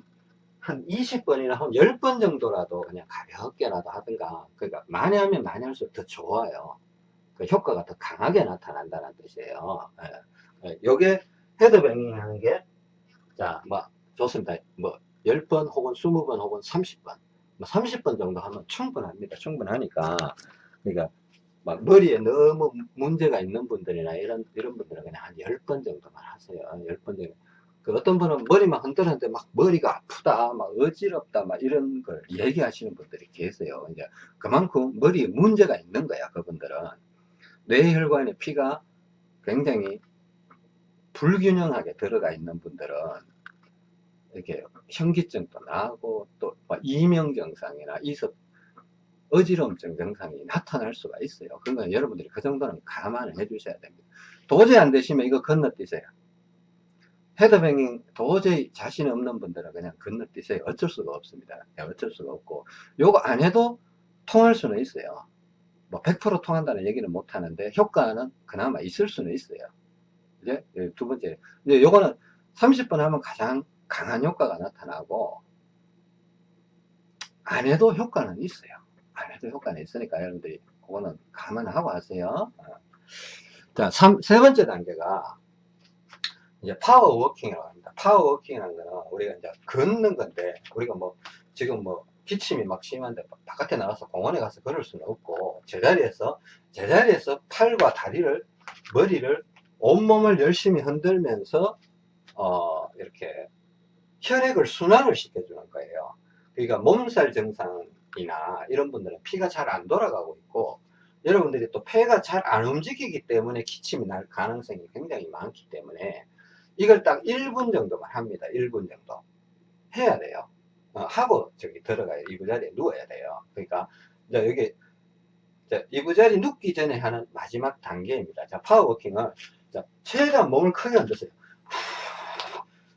한 20번이나 한 10번 정도라도 그냥 가볍게라도 하든가 그러니까 많이 하면 많이 할수록 더 좋아요. 그 효과가 더 강하게 나타난다는 뜻이에요. 예. 예. 요게 헤드뱅잉 하는 게, 자, 뭐, 좋습니다. 뭐, 10번 혹은 20번 혹은 30번. 뭐 30번 정도 하면 충분합니다. 충분하니까. 그러니까, 막 머리에 너무 문제가 있는 분들이나 이런, 이런 분들은 그냥 한 10번 정도만 하세요. 10번 정도. 그 어떤 분은 머리만 흔들었는데 막 머리가 아프다, 막 어지럽다, 막 이런 걸 얘기하시는 분들이 계세요. 이제 그만큼 머리에 문제가 있는 거야, 그분들은. 뇌혈관에 피가 굉장히 불균형하게 들어가 있는 분들은 이렇게 현기증도 나고 또 이명 증상이나 이석 어지러움증 증상이 나타날 수가 있어요. 그러니까 여러분들이 그 정도는 감안을 해 주셔야 됩니다. 도저히 안 되시면 이거 건너뛰세요. 헤드뱅잉 도저히 자신 없는 분들은 그냥 건너뛰세요. 어쩔 수가 없습니다. 네, 어쩔 수가 없고 요거 안 해도 통할 수는 있어요. 뭐 100% 통한다는 얘기는 못 하는데 효과는 그나마 있을 수는 있어요. 이제 두 번째 이제 요거는 30분 하면 가장 강한 효과가 나타나고 안 해도 효과는 있어요. 안 해도 효과는 있으니까 여러분들이 그거는 감안하고 하세요. 어. 자, 3, 세 번째 단계가 이제 power walking이라고 합니다. power walking이라는 거는 우리가 이제 걷는 건데 우리가 뭐 지금 뭐 기침이 막 심한데 바깥에 나가서 공원에 가서 걸을 수는 없고 제자리에서 제자리에서 팔과 다리를 머리를 온몸을 열심히 흔들면서 어 이렇게 혈액을 순환을 시켜주는 거예요. 그러니까 몸살 증상이나 이런 분들은 피가 잘 안 돌아가고 있고 여러분들이 또 폐가 잘 안 움직이기 때문에 기침이 날 가능성이 굉장히 많기 때문에 이걸 딱 1분 정도만 합니다. 1분 정도. 해야 돼요. 어, 하고 저기 들어가요. 이부자리에 누워야 돼요. 그러니까 이제 여기 이부자리 눕기 전에 하는 마지막 단계입니다. 자, 파워워킹을 자, 최대한 몸을 크게 흔드세요.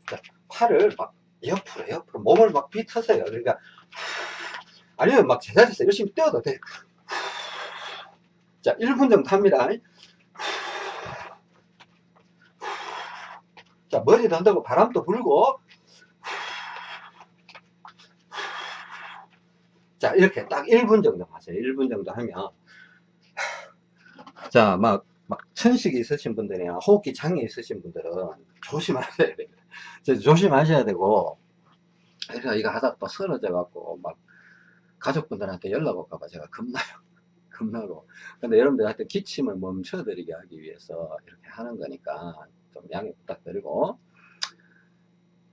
자, 팔을 막 옆으로 옆으로 몸을 막 비트세요. 그러니까 아니면 막 제자리에서 열심히 뛰어도 돼요. 자, 1분 정도 합니다. 자, 머리도 흔들고 바람도 불고 자, 이렇게 딱 1분 정도 하세요. 1분 정도 하면 자, 막, 막 천식이 있으신 분들이나 호흡기 장애 있으신 분들은 조심하셔야 됩니다. 조심하셔야 되고 그래서 이거 하다가 또 쓰러져 갖고 막 가족분들한테 연락 올까봐 제가 겁나요. 겁나고. 근데 여러분들한테 기침을 멈춰드리게 하기 위해서 이렇게 하는 거니까 좀 양해 부탁드리고.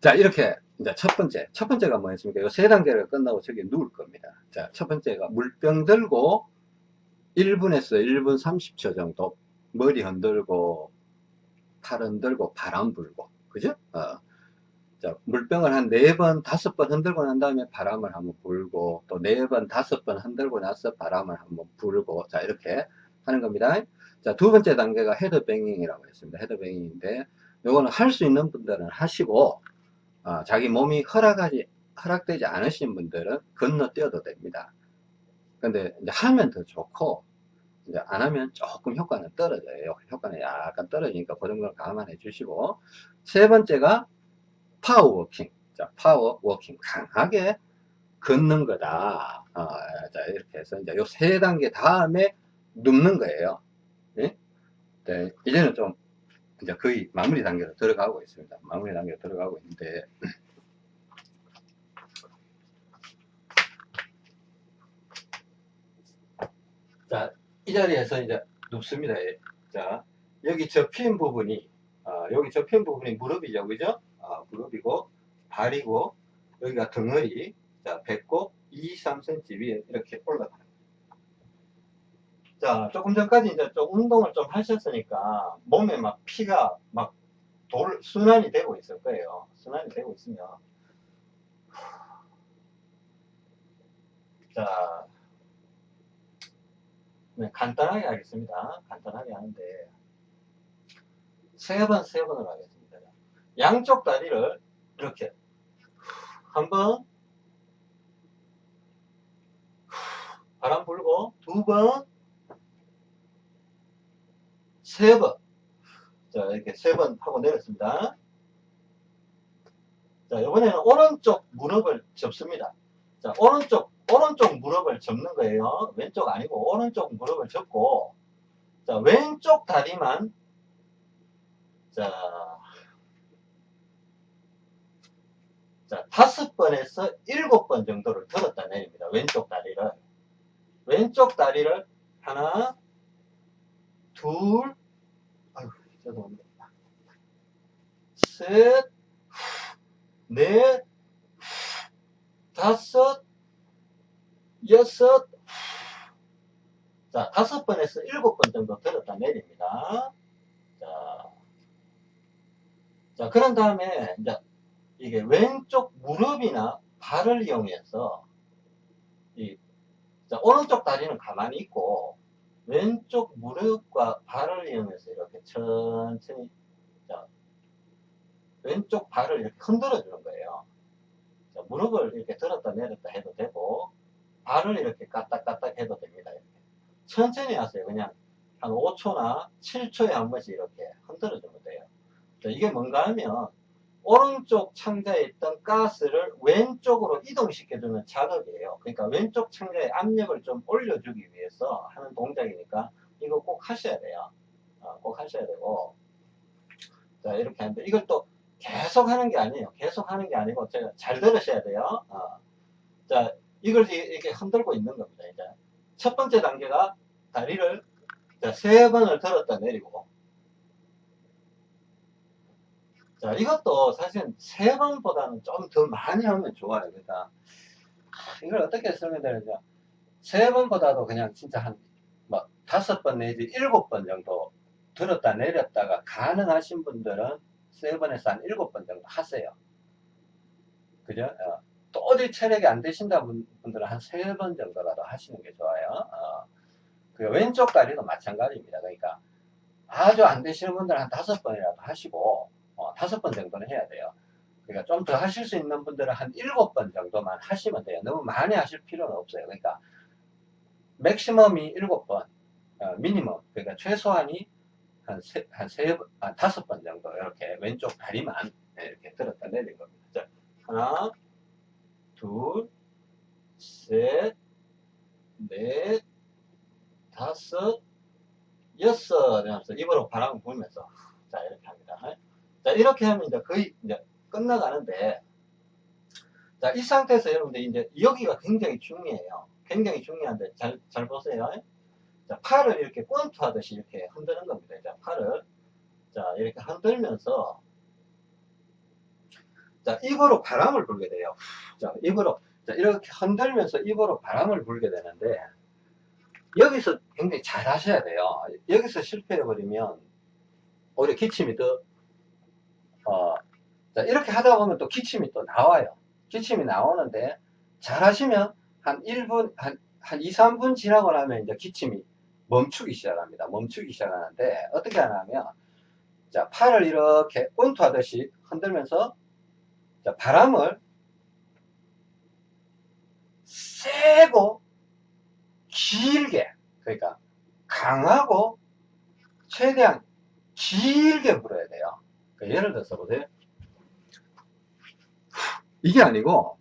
자, 이렇게 이제 첫 번째. 첫 번째가 뭐였습니까? 이 세 단계를 끝나고 저기 누울 겁니다. 자, 첫 번째가 물병 들고 1분에서 1분 30초 정도 머리 흔들고 팔 흔들고 바람 불고. 그죠? 어. 자, 물병을 한 네 번, 다섯 번 흔들고 난 다음에 바람을 한번 불고, 또 네 번, 다섯 번 흔들고 나서 바람을 한번 불고, 자, 이렇게 하는 겁니다. 자, 두 번째 단계가 head banging이라고 했습니다. head banging인데, 요거는 할 수 있는 분들은 하시고, 어, 자기 몸이 허락하지, 허락되지 않으신 분들은 건너뛰어도 됩니다. 근데 이제 하면 더 좋고, 이제 안 하면 조금 효과는 떨어져요. 효과는 약간 떨어지니까 그 정도는 감안해 주시고, 세 번째가 power walking. 자, power walking. 강하게 걷는 거다. 어, 자, 이렇게 해서 이제 요 세 단계 다음에 눕는 거예요. 예? 네, 이제는 좀 이제 거의 마무리 단계로 들어가고 있습니다. 마무리 단계로 들어가고 있는데 자, 이 자리에서 이제 눕습니다. 예. 자, 여기 접힌 부분이 아, 여기 접힌 부분이 무릎이죠, 그죠? 아, 무릎이고 발이고 여기가 덩어리 자 배꼽 2, 3cm 위에 이렇게 올라가는 자 조금 전까지 이제 좀 운동을 좀 하셨으니까 몸에 막 피가 막 돌 순환이 되고 있을 거예요. 순환이 되고 있으면. 자. 네, 간단하게 하겠습니다. 간단하게 하는데. 세 번 세 번을 하겠습니다. 양쪽 다리를 이렇게 한 번 바람 불고 두 번, 세 번. 자, 이렇게 세 번 하고 내렸습니다. 자, 이번에는 오른쪽 무릎을 접습니다. 자, 오른쪽, 오른쪽 무릎을 접는 거예요. 왼쪽 아니고 오른쪽 무릎을 접고, 자, 왼쪽 다리만, 자, 자, 다섯 번에서 일곱 번 정도를 들었다 내립니다. 왼쪽 다리를. 왼쪽 다리를 하나, 둘, 아유, 죄송합니다. 셋, 넷, 다섯, 여섯, 자, 다섯 번에서 일곱 번 정도 들었다 내립니다. 자, 자, 그런 다음에, 이제 이게 왼쪽 무릎이나 발을 이용해서 이 자, 오른쪽 다리는 가만히 있고 왼쪽 무릎과 발을 이용해서 이렇게 천천히 자, 왼쪽 발을 이렇게 흔들어 주는 거예요. 자, 무릎을 이렇게 들었다 내렸다 해도 되고 발을 이렇게 까딱까딱 해도 됩니다. 이렇게. 천천히 하세요. 그냥 한 5초나 7초에 한 번씩 이렇게 흔들어 주면 돼요. 자, 이게 뭔가 하면 오른쪽 창자에 있던 가스를 왼쪽으로 이동시켜주는 작업이에요. 그러니까 왼쪽 창자에 압력을 좀 올려주기 위해서 하는 동작이니까 이거 꼭 하셔야 돼요. 어, 꼭 하셔야 되고 자 이렇게 하는데 이걸 또 계속 하는 게 아니에요. 계속 하는 게 아니고 제가 잘 들으셔야 돼요. 어. 자 이걸 이- 이렇게 흔들고 있는 겁니다. 이제 첫 번째 단계가 다리를 자, 세 번을 들었다 내리고 자, 이것도 사실은 세 번보다는 좀 더 많이 하면 좋아요. 그러니까, 하, 이걸 어떻게 설명드리냐. 세 번보다도 그냥 진짜 한, 뭐, 다섯 번 내지 일곱 번 정도 들었다 내렸다가 가능하신 분들은 세 번에서 한 일곱 번 정도 하세요. 그죠? 어. 또 어디 체력이 안 되신다 분- 분들은 한 세 번 정도라도 하시는 게 좋아요. 어. 그 왼쪽 다리도 마찬가지입니다. 그러니까 아주 안 되시는 분들은 한 다섯 번이라도 하시고, 어, 다섯 번 정도는 해야 돼요. 그러니까 좀 더 하실 수 있는 분들은 한 일곱 번 정도만 하시면 돼요. 너무 많이 하실 필요는 없어요. 그러니까 맥시멈이 일곱 번, 어, 미니멈, 그러니까 최소한이 한 세, 한 세, 번, 한 다섯 번 정도 이렇게 왼쪽 다리만 이렇게 들었다 내린 겁니다. 자, 하나, 둘, 셋, 넷, 다섯, 여섯, 이러면서 입으로 바람을 불면서 자 이렇게 합니다. 자 이렇게 하면 이제 거의 이제 끝나가는데 자 이 상태에서 여러분들 이제 여기가 굉장히 중요해요. 굉장히 중요한데 잘 잘 보세요. 자 팔을 이렇게 권투하듯이 이렇게 흔드는 겁니다. 자 팔을 자 이렇게 흔들면서 자 입으로 바람을 불게 돼요. 자 입으로 자 이렇게 흔들면서 입으로 바람을 불게 되는데 여기서 굉장히 잘 하셔야 돼요. 여기서 실패해버리면 오히려 기침이 더, 어, 자, 이렇게 하다 보면 또 기침이 또 나와요. 기침이 나오는데 잘 하시면 한 1분, 한, 한 2, 3분 지나고 나면 이제 기침이 멈추기 시작합니다. 멈추기 시작하는데 어떻게 하냐면 자, 팔을 이렇게 권투하듯이 흔들면서 자, 바람을 세고 길게 그러니까 강하고 최대한 길게 불어야 돼요 예를 들어서 보세요 이게 아니고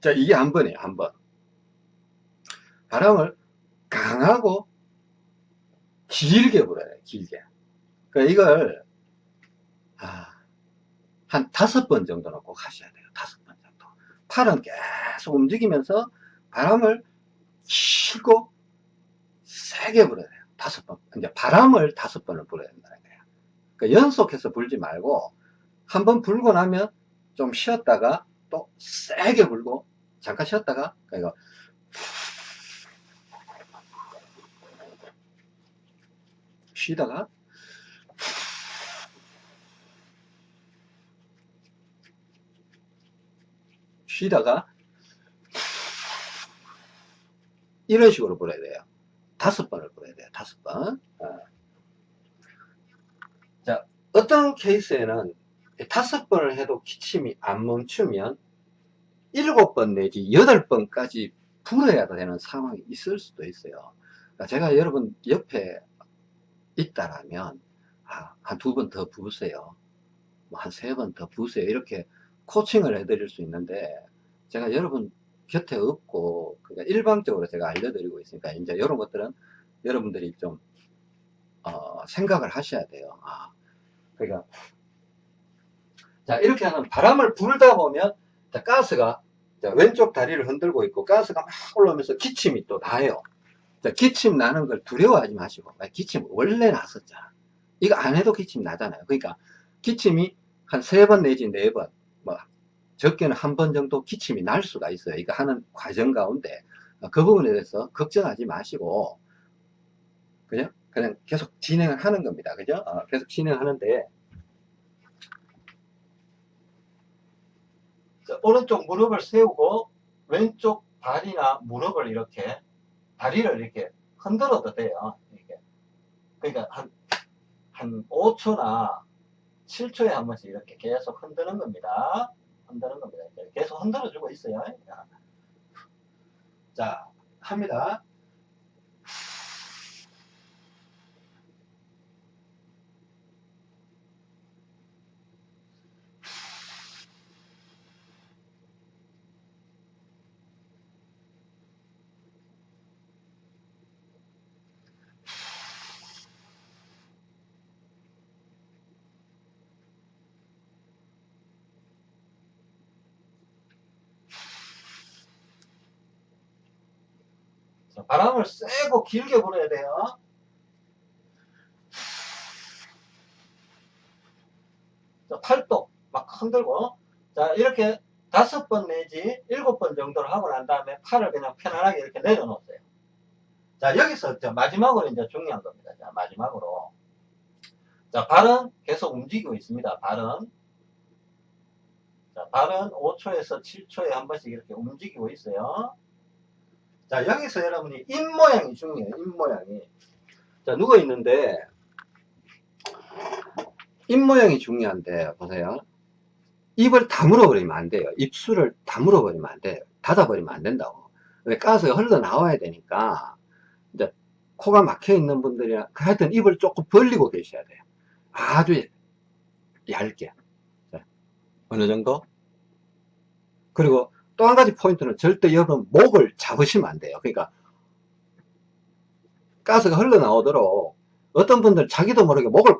자 이게 한 번이에요 한 번 바람을 강하고 길게 불어야 돼요 길게 그러니까 이걸 아, 한 다섯 번 정도는 꼭 하셔야 돼요. 다섯 번 정도. 팔은 계속 움직이면서 바람을 쉬고 세게 불어야 돼요. 다섯 번. 이제 바람을 다섯 번을 불어야 된다는 거예요. 그러니까 연속해서 불지 말고 한 번 불고 나면 좀 쉬었다가 또 세게 불고 잠깐 쉬었다가 그러니까 쉬다가 쉬다가 이런 식으로 불어야 돼요. 다섯 번을 불어야 돼요. 다섯 번. 어. 자, 어떤 케이스에는 다섯 번을 해도 기침이 안 멈추면 일곱 번 내지 여덟 번까지 불어야 되는 상황이 있을 수도 있어요. 그러니까 제가 여러분 옆에 있다라면 아, 한두 번 더 부으세요. 뭐 한 세 번 더 부으세요. 이렇게 코칭을 해드릴 수 있는데 제가 여러분 곁에 없고 그러니까 일방적으로 제가 알려드리고 있으니까 이제 이런 것들은 여러분들이 좀 어, 생각을 하셔야 돼요. 아, 그러니까 자 이렇게 하면 바람을 불다 보면 자, 가스가 자, 왼쪽 다리를 흔들고 있고 가스가 막 올라오면서 기침이 또 나요. 자, 기침 나는 걸 두려워하지 마시고 아, 기침 원래 났었잖아. 이거 안 해도 기침 나잖아요. 그러니까 기침이 한 세 번 내지 네 번, 뭐 적게는 한 번 정도 기침이 날 수가 있어요. 이거 하는 과정 가운데 어, 그 부분에 대해서 걱정하지 마시고 그냥 그냥 계속 진행을 하는 겁니다. 그죠? 어, 계속 진행하는데, 자, 오른쪽 무릎을 세우고 왼쪽 다리나 무릎을 이렇게 다리를 이렇게 흔들어도 돼요. 이렇게. 그러니까 한, 한 5초나 7초에 한 번씩 이렇게 계속 흔드는 겁니다. 흔드는 겁니다. 계속 흔들어주고 있어요. 자, 자, 합니다. 자, 바람을 세고 길게 불어야 돼요. 자, 팔도 막 흔들고. 자, 이렇게 다섯 번 내지 일곱 번 정도를 하고 난 다음에 팔을 그냥 편안하게 이렇게 내려놓으세요. 자, 여기서 이제 마지막으로 이제 중요한 겁니다. 자, 마지막으로. 자, 발은 계속 움직이고 있습니다. 발은. 자, 발은 5초에서 7초에 한 번씩 이렇게 움직이고 있어요. 자, 여기서 여러분이 입 모양이 중요해요. 입 모양이. 자, 누워 있는데, 입 모양이 중요한데, 보세요. 입을 다물어 버리면 안 돼요. 입술을 다물어 버리면 안 돼요. 닫아 버리면 안 된다고. 왜 가스가 흘러나와야 되니까, 이제, 코가 막혀 있는 분들이나, 하여튼 입을 조금 벌리고 계셔야 돼요. 아주 얇게. 자, 어느 정도? 그리고 또 한 가지 포인트는 절대 여러분 목을 잡으시면 안 돼요. 그러니까 가스가 흘러나오도록 어떤 분들 자기도 모르게 목을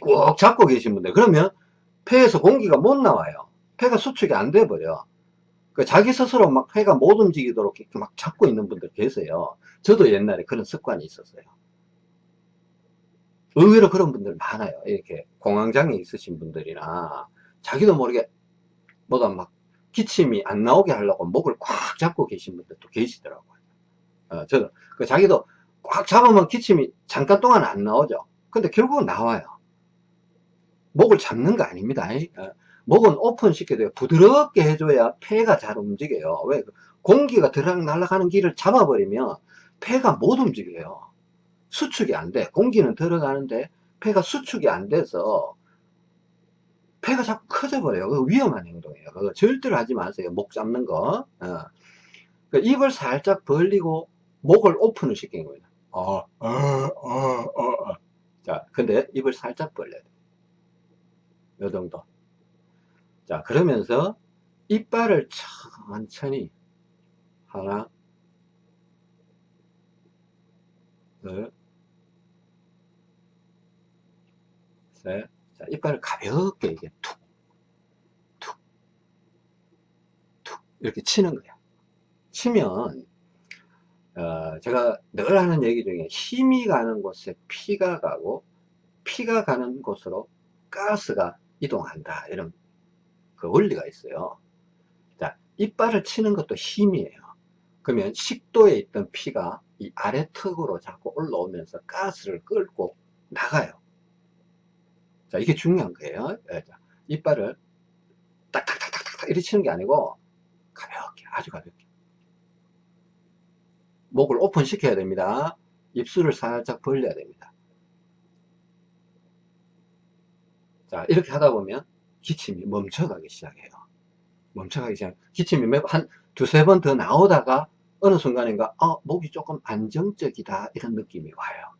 꾹 잡고 계신 분들 그러면 폐에서 공기가 못 나와요. 폐가 수축이 안 돼 버려. 그 자기 스스로 막 폐가 못 움직이도록 막 잡고 있는 분들 계세요. 저도 옛날에 그런 습관이 있었어요. 의외로 그런 분들 많아요. 이렇게 공황장애 있으신 분들이나 자기도 모르게 뭐가 막 기침이 안 나오게 하려고 목을 꽉 잡고 계신 분들 도 계시더라고요. 어, 저는 그 자기도 꽉 잡으면 기침이 잠깐 동안 안 나오죠. 근데 결국은 나와요. 목을 잡는 거 아닙니다. 어, 목은 오픈 시켜야. 부드럽게 해줘야 폐가 잘 움직여요. 왜? 공기가 들락 날아가는 길을 잡아버리면 폐가 못 움직여요. 수축이 안 돼. 공기는 들어가는데 폐가 수축이 안 돼서 폐가 자꾸 커져 버려요. 그거 위험한 행동이에요. 그거 절대로 하지 마세요. 목 잡는 거. 어. 그 입을 살짝 벌리고 목을 오픈을 시킨 겁니다. 어, 어, 어, 어, 어. 자, 근데 입을 살짝 벌려야 돼. 요 정도. 자, 그러면서 이빨을 천천히 하나, 둘, 셋. 자, 이빨을 가볍게 이게 툭, 툭, 툭 이렇게 치는 거야. 치면 어, 제가 늘 하는 얘기 중에 힘이 가는 곳에 피가 가고 피가 가는 곳으로 가스가 이동한다 이런 그 원리가 있어요. 자, 이빨을 치는 것도 힘이에요. 그러면 식도에 있던 피가 이 아래 턱으로 자꾸 올라오면서 가스를 끌고 나가요. 자, 이게 중요한 거예요. 예, 자, 이빨을 딱딱딱딱딱 이렇게 치는 게 아니고 가볍게, 아주 가볍게. 목을 오픈 시켜야 됩니다. 입술을 살짝 벌려야 됩니다. 자, 이렇게 하다 보면 기침이 멈춰가기 시작해요. 멈춰가기 시작. 기침이 몇, 한 두세 번 더 나오다가 어느 순간인가, 어, 목이 조금 안정적이다. 이런 느낌이 와요.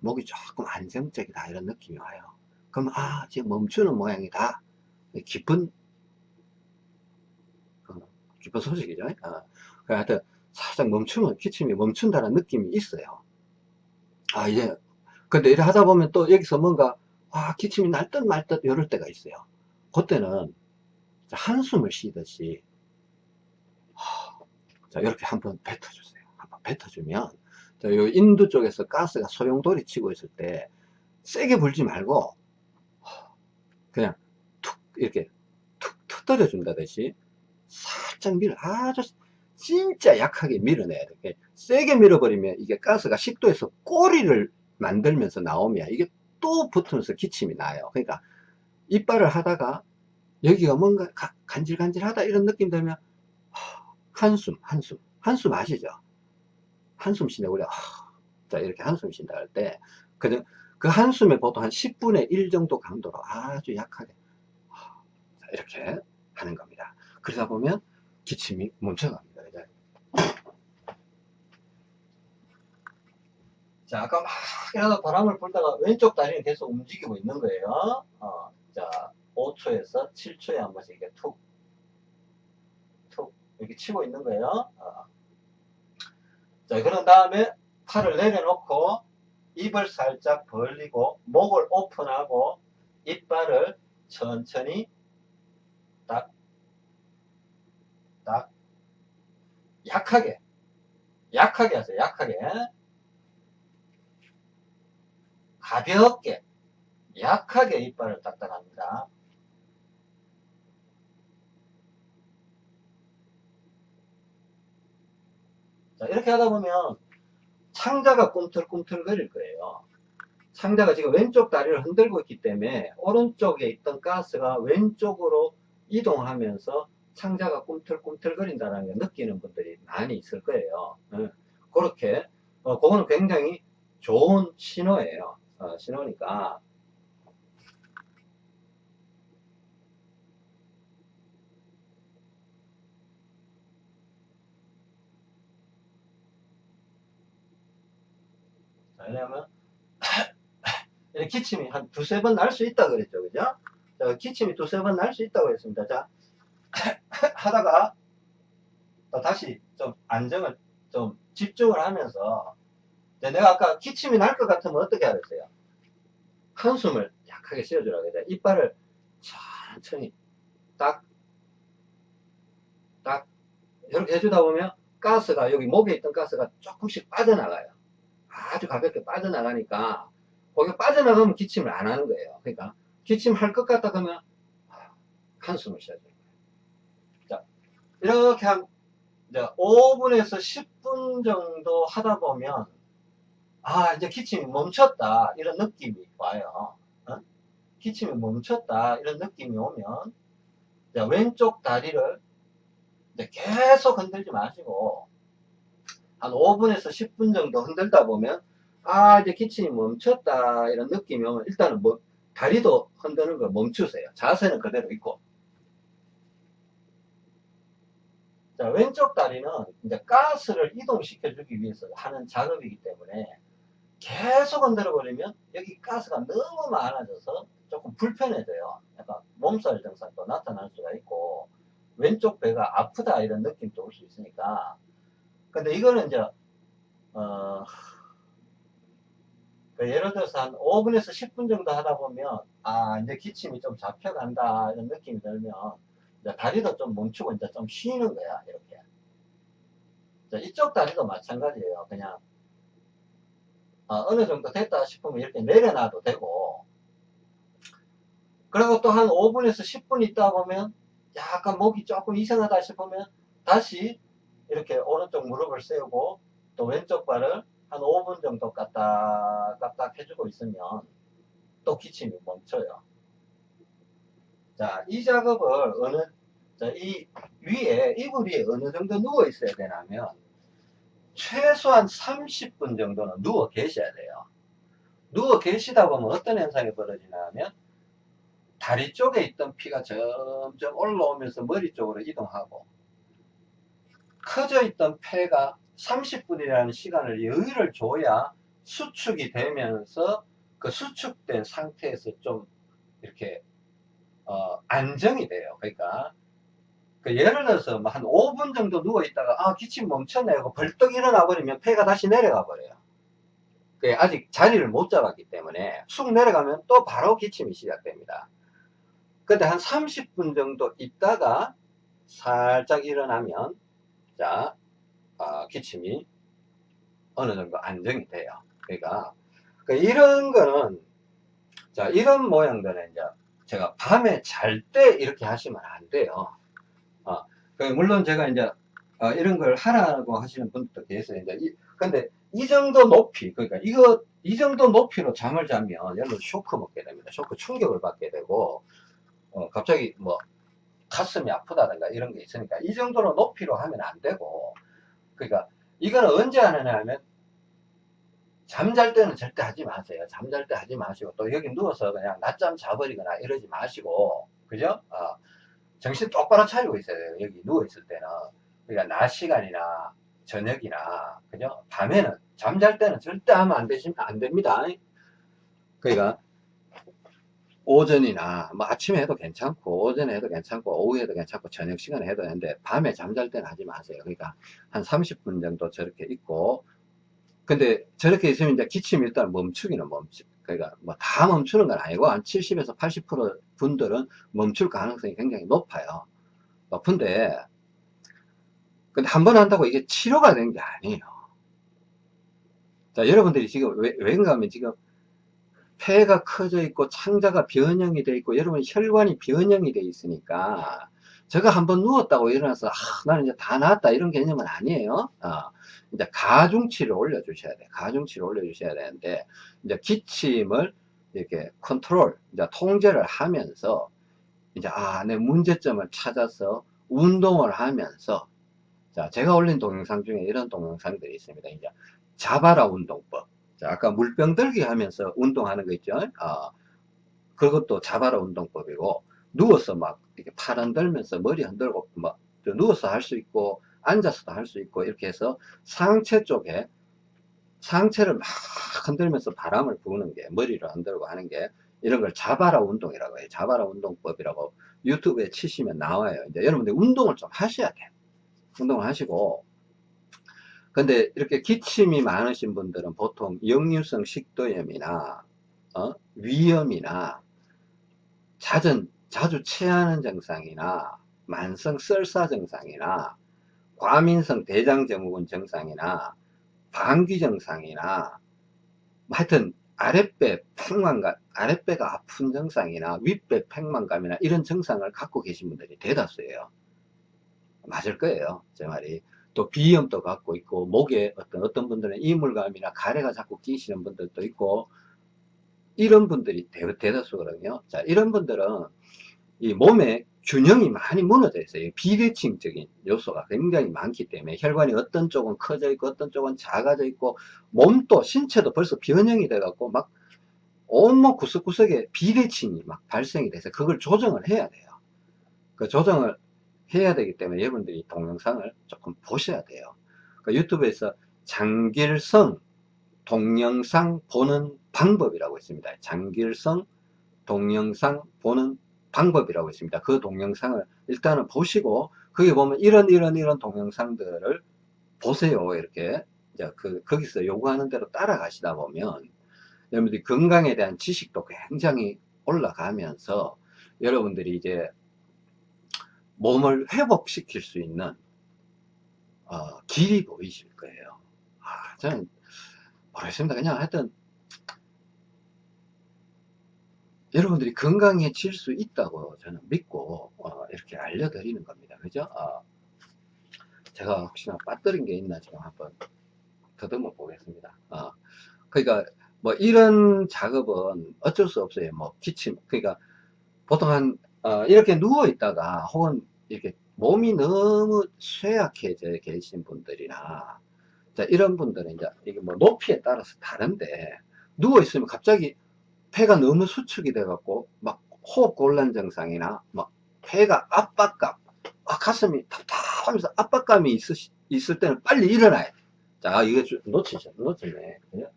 목이 조금 안정적이다. 이런 느낌이 와요. 그럼, 아, 지금 멈추는 모양이다. 기쁜, 어, 기쁜 소식이죠. 어, 그 하여튼, 살짝 멈추면, 기침이 멈춘다는 느낌이 있어요. 아, 이제, 근데 이래 하다 보면 또 여기서 뭔가, 아, 기침이 날 듯 말 듯 이럴 때가 있어요. 그때는 한숨을 쉬듯이, 자, 이렇게 한번 뱉어주세요. 한번 뱉어주면, 자, 요 인두 쪽에서 가스가 소용돌이 치고 있을 때, 세게 불지 말고, 이렇게 툭 터뜨려 준다듯이, 살짝 밀어, 아주 진짜 약하게 밀어내야 돼. 세게 밀어버리면 이게 가스가 식도에서 꼬리를 만들면서 나오면 이게 또 붙으면서 기침이 나요. 그러니까 이빨을 하다가 여기가 뭔가 가- 간질간질하다 이런 느낌 들면 하, 한숨, 한숨, 한숨 아시죠? 한숨 쉬네 우리 자 이렇게 한숨 쉰다 할 때그그 한숨에 보통 한 10분의 1 정도 강도로 아주 약하게 이렇게 하는 겁니다. 그러다 보면 기침이 멈춰갑니다. 이제. 자, 아까 막 이러다 바람을 불다가 왼쪽 다리는 계속 움직이고 있는 거예요. 어, 자, 5초에서 7초에 한 번씩 이렇게 툭, 툭, 이렇게 치고 있는 거예요. 어. 자, 그런 다음에 팔을 내려놓고 입을 살짝 벌리고 목을 오픈하고 이빨을 천천히 딱, 딱, 약하게, 약하게 하세요. 약하게. 가볍게, 약하게 이빨을 딱딱합니다. 자, 이렇게 하다 보면 창자가 꿈틀꿈틀 거릴 거예요. 창자가 지금 왼쪽 다리를 흔들고 있기 때문에 오른쪽에 있던 가스가 왼쪽으로 이동하면서 창자가 꿈틀꿈틀거린다는 걸 느끼는 분들이 많이 있을 거예요. 예. 그렇게, 어, 그거는 굉장히 좋은 신호예요. 어, 신호니까. 이렇게 기침이 한 두세 번 날 수 있다 그랬죠. 그죠? 자, 기침이 두세 번 날 수 있다고 했습니다. 자, 하다가 또 다시 좀 안정을, 좀 집중을 하면서 자, 내가 아까 기침이 날 것 같으면 어떻게 하겠어요? 한숨을 약하게 쉬어주라고 해야 돼. 이빨을 천천히 딱, 딱, 이렇게 해주다 보면 가스가, 여기 목에 있던 가스가 조금씩 빠져나가요. 아주 가볍게 빠져나가니까, 거기 빠져나가면 기침을 안 하는 거예요. 그러니까, 기침 할 것 같다 그러면, 한숨을 쉬어줘요. 자, 이렇게 한, 이제 5분에서 10분 정도 하다 보면, 아, 이제 기침이 멈췄다. 이런 느낌이 와요. 어? 기침이 멈췄다. 이런 느낌이 오면, 자, 왼쪽 다리를 이제 계속 흔들지 마시고, 한 5분에서 10분 정도 흔들다 보면, 아, 이제 기침이 멈췄다. 이런 느낌이 오면, 일단은 뭐, 다리도 흔드는 걸 멈추세요. 자세는 그대로 있고. 자, 왼쪽 다리는 이제 가스를 이동시켜 주기 위해서 하는 작업이기 때문에 계속 흔들어 버리면 여기 가스가 너무 많아져서 조금 불편해져요. 약간 몸살 증상도 나타날 수가 있고 왼쪽 배가 아프다 이런 느낌도 올 수 있으니까 근데 이거는 이제 어, 그 예를 들어서 한 5분에서 10분 정도 하다 보면 아 이제 기침이 좀 잡혀간다 이런 느낌이 들면 이제 다리도 좀 멈추고 이제 좀 쉬는 거야 이렇게. 자, 이쪽 다리도 마찬가지예요. 그냥 어, 느 정도 됐다 싶으면 이렇게 내려놔도 되고. 그리고 또 한 5분에서 10분 있다 보면 약간 목이 조금 이상하다 싶으면 다시 이렇게 오른쪽 무릎을 세우고 또 왼쪽 발을 한 5분 정도 까딱 까딱 해주고 있으면 또 기침이 멈춰요. 자, 이 작업을 어느, 자, 이 위에, 이불 위에 어느 정도 누워 있어야 되냐면, 최소한 30분 정도는 누워 계셔야 돼요. 누워 계시다 보면 어떤 현상이 벌어지냐면, 다리 쪽에 있던 피가 점점 올라오면서 머리 쪽으로 이동하고, 커져 있던 폐가 30분이라는 시간을 여유를 줘야 수축이 되면서 그 수축된 상태에서 좀 이렇게 어, 안정이 돼요. 그러니까 그 예를 들어서 뭐한 5분 정도 누워 있다가 아 기침 하고 벌떡 일어나 버리면 폐가 다시 내려가 버려요. 그 아직 자리를 못 잡았기 때문에 쑥 내려가면 또 바로 기침이 시작됩니다. 근데 한 30분 정도 있다가 살짝 일어나면 자 아, 기침이 어느 정도 안정이 돼요. 그러니까 그 이런 거는 자 이런 모양들은 이제 제가 밤에 잘 때 이렇게 하시면 안 돼요. 어, 그 물론 제가 이제 어, 이런 걸 하라고 하시는 분들도 계세요. 이제 이, 근데 이 정도 높이, 그러니까 이거, 이 정도 높이로 잠을 자면 여러분 쇼크 먹게 됩니다. 쇼크 충격을 받게 되고, 어, 갑자기 뭐, 가슴이 아프다든가 이런 게 있으니까 이 정도로 높이로 하면 안 되고, 그러니까 이거는 언제 하느냐 하면, 잠잘 때는 절대 하지 마세요. 잠잘 때 하지 마시고, 또 여기 누워서 그냥 낮잠 자버리거나 이러지 마시고, 그죠? 어, 정신 똑바로 차리고 있어야 돼요. 여기 누워있을 때는. 그러니까 낮 시간이나 저녁이나, 그죠? 밤에는, 잠잘 때는 절대 하면 안 되시면 안 됩니다. 그러니까, 오전이나, 뭐 아침에 해도 괜찮고, 오전에 해도 괜찮고, 오후에 해도 괜찮고, 저녁 시간에 해도 되는데, 밤에 잠잘 때는 하지 마세요. 그러니까, 한 30분 정도 저렇게 있고, 근데 저렇게 있으면 이제 기침이 일단 멈추기는 멈추. 그러니까 뭐 다 멈추는 건 아니고, 한 70에서 80% 분들은 멈출 가능성이 굉장히 높아요. 높은데, 근데 한 번 한다고 이게 치료가 되는 게 아니에요. 자, 여러분들이 지금 왜, 왜인가 하면 지금 폐가 커져 있고 창자가 변형이 돼 있고 여러분 혈관이 변형이 돼 있으니까 제가 한번 누웠다고 일어나서 아, 나는 이제 다 나았다 이런 개념은 아니에요. 어, 이제 가중치를 올려주셔야 돼. 가중치를 올려주셔야 되는데 이제 기침을 이렇게 컨트롤, 이제 통제를 하면서 이제 아, 내 문제점을 찾아서 운동을 하면서 자, 제가 올린 동영상 중에 이런 동영상들이 있습니다. 이제 자바라 운동법. 자, 아까 물병 들기 하면서 운동하는 거 있죠? 어, 그것도 자바라 운동법이고 누워서 막 이렇게 팔 흔들면서 머리 흔들고 막 누워서 할 수 있고 앉아서도 할 수 있고 이렇게 해서 상체 쪽에 상체를 막 흔들면서 바람을 부는 게 머리를 흔들고 하는 게 이런 걸 자바라 운동이라고 해요. 자바라 운동법이라고 유튜브에 치시면 나와요. 이제 여러분들 운동을 좀 하셔야 돼요. 운동을 하시고 근데 이렇게 기침이 많으신 분들은 보통 역류성 식도염이나 어? 위염이나 잦은 자주 체하는 증상이나 만성 썰사 증상이나 과민성 대장증후군 증상이나 방귀 증상이나 뭐 하여튼 아랫배 팽만감 아랫배가 아픈 증상이나 윗배 팽만감이나 이런 증상을 갖고 계신 분들이 대다수예요. 맞을 거예요. 제 말이. 또 비염도 갖고 있고 목에 어떤 어떤 분들은 이물감이나 가래가 자꾸 끼시는 분들도 있고 이런 분들이 대, 대다수거든요. 자, 이런 분들은 이 몸에 균형이 많이 무너져 있어요. 비대칭적인 요소가 굉장히 많기 때문에 혈관이 어떤 쪽은 커져 있고 어떤 쪽은 작아져 있고 몸도 신체도 벌써 변형이 돼 갖고 막 온몸 구석구석에 비대칭이 막 발생이 돼서 그걸 조정을 해야 돼요. 그 조정을 해야 되기 때문에 여러분들이 동영상을 조금 보셔야 돼요. 그 유튜브에서 장길성 동영상 보는 방법이라고 있습니다. 장길성 동영상 보는 방법이라고 있습니다. 그 동영상을 일단은 보시고 거기 보면 이런 이런 이런 동영상들을 보세요. 이렇게 이제 그 거기서 요구하는 대로 따라가시다 보면 여러분들이 건강에 대한 지식도 굉장히 올라가면서 여러분들이 이제 몸을 회복시킬 수 있는 어, 길이 보이실 거예요. 아, 저는 모르겠습니다. 그냥 하여튼 여러분들이 건강해질 수 있다고 저는 믿고 어, 이렇게 알려드리는 겁니다. 그죠? 어, 제가 혹시나 빠뜨린 게 있나 지금 한번 더듬어 보겠습니다. 어, 그러니까 뭐 이런 작업은 어쩔 수 없어요. 뭐 기침 그러니까 보통 한 어, 이렇게 누워 있다가 혹은 이렇게 몸이 너무 쇠약해져 계신 분들이나 자, 이런 분들은 이제 이게 뭐 높이에 따라서 다른데 누워 있으면 갑자기 폐가 너무 수축이 돼 갖고 막 호흡 곤란 증상이나 막 폐가 압박감 아, 가슴이 답답하면서 압박감이 있으, 있을 때는 빨리 일어나야 돼. 자, 이거 놓치죠. 놓치네. 그죠?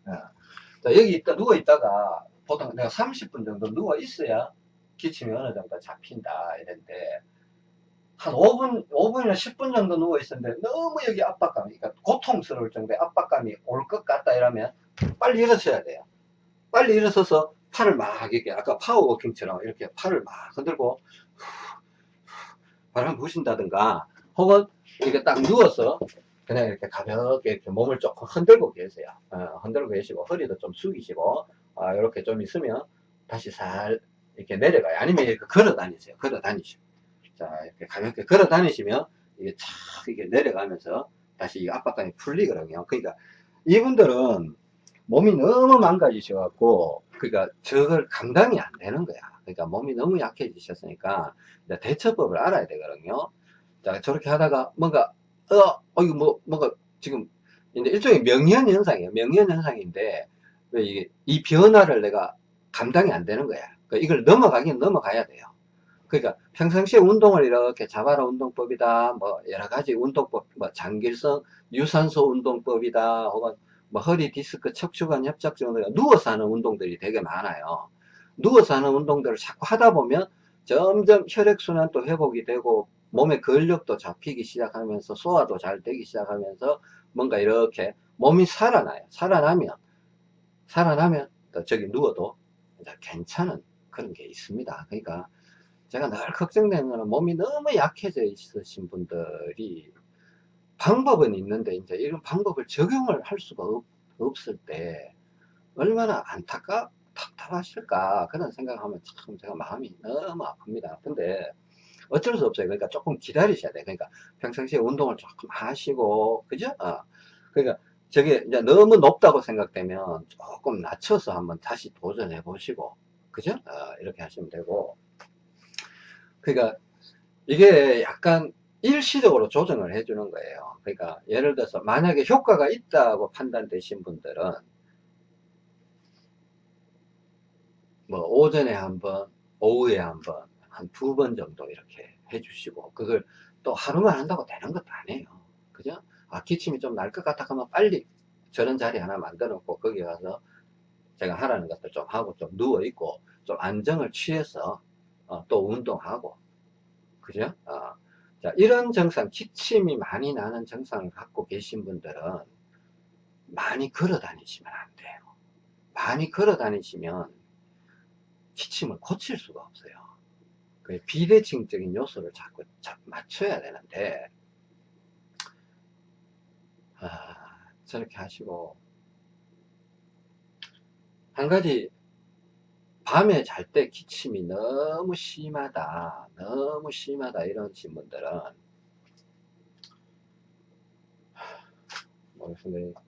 자, 여기 있다, 누워 있다가 보통 내가 30분 정도 누워 있어야 기침이 어느 정도 잡힌다. 이랬는데 한 5분, 5분이나 10분 정도 누워 있었는데 너무 여기 압박감이, 그러니까 고통스러울 정도의 압박감이 올 것 같다 이러면 빨리 일어서야 돼요. 빨리 일어서서 팔을 막 이렇게 아까 파워워킹처럼 이렇게 팔을 막 흔들고 바람 부신다든가 혹은 이렇게 딱 누워서 그냥 이렇게 가볍게 이렇게 몸을 조금 흔들고 계세요. 어, 흔들고 계시고 허리도 좀 숙이시고 어, 이렇게 좀 있으면 다시 살 이렇게 내려가요. 아니면 이렇게 걸어 다니세요. 걸어 다니시고 자 이렇게 가볍게 걸어 다니시면 이게 착 이게 내려가면서 다시 이 압박감이 풀리거든요. 그러니까 이분들은 몸이 너무 망가지셔갖고 그러니까 저걸 감당이 안 되는 거야. 그러니까 몸이 너무 약해지셨으니까 대처법을 알아야 되거든요. 자 저렇게 하다가 뭔가 어, 어 이거 뭐 뭔가 지금 이제 일종의 명현 현상이에요. 명현 현상인데 왜 이게 이 변화를 내가 감당이 안 되는 거야. 그러니까 이걸 넘어가긴 넘어가야 돼요. 그러니까 평상시에 운동을 이렇게 자바라 운동법이다, 뭐 여러 가지 운동법, 뭐 장길성 유산소 운동법이다, 혹은 뭐 허리 디스크 척추관 협착증 등 누워서 하는 운동들이 되게 많아요. 누워서 하는 운동들을 자꾸 하다 보면 점점 혈액순환도 회복이 되고 몸의 근력도 잡히기 시작하면서 소화도 잘 되기 시작하면서 뭔가 이렇게 몸이 살아나요. 살아나면 살아나면 또 저기 누워도 괜찮은 그런 게 있습니다. 그러니까 제가 늘 걱정되는 거는 몸이 너무 약해져 있으신 분들이 방법은 있는데 이제 이런 방법을 적용을 할 수가 없, 없을 때 얼마나 안타까 답답하실까 그런 생각하면 참 제가 마음이 너무 아픕니다. 근데 어쩔 수 없어요. 그러니까 조금 기다리셔야 돼요. 그러니까 평상시에 운동을 조금 하시고 그죠? 어. 그러니까 저게 이제 너무 높다고 생각되면 조금 낮춰서 한번 다시 도전해 보시고 그죠? 어, 이렇게 하시면 되고 그러니까 이게 약간 일시적으로 조정을 해주는 거예요. 그러니까 예를 들어서 만약에 효과가 있다고 판단되신 분들은 뭐 오전에 한번 오후에 한번 한 두 번 정도 이렇게 해주시고 그걸 또 하루만 한다고 되는 것도 아니에요. 그죠? 아 기침이 좀 날 것 같다 하면 빨리 저런 자리 하나 만들어 놓고 거기 가서 제가 하라는 것들 좀 하고 좀 누워 있고 좀 안정을 취해서 어, 또 운동하고 그죠? 어, 자 이런 증상 기침이 많이 나는 증상을 갖고 계신 분들은 많이 걸어 다니시면 안 돼요. 많이 걸어 다니시면 기침을 고칠 수가 없어요. 그 비대칭적인 요소를 자꾸 자- 맞춰야 되는데 아, 저렇게 하시고 한 가지 밤에 잘 때 기침이 너무 심하다 너무 심하다 이러신 분들은 모르겠습니다.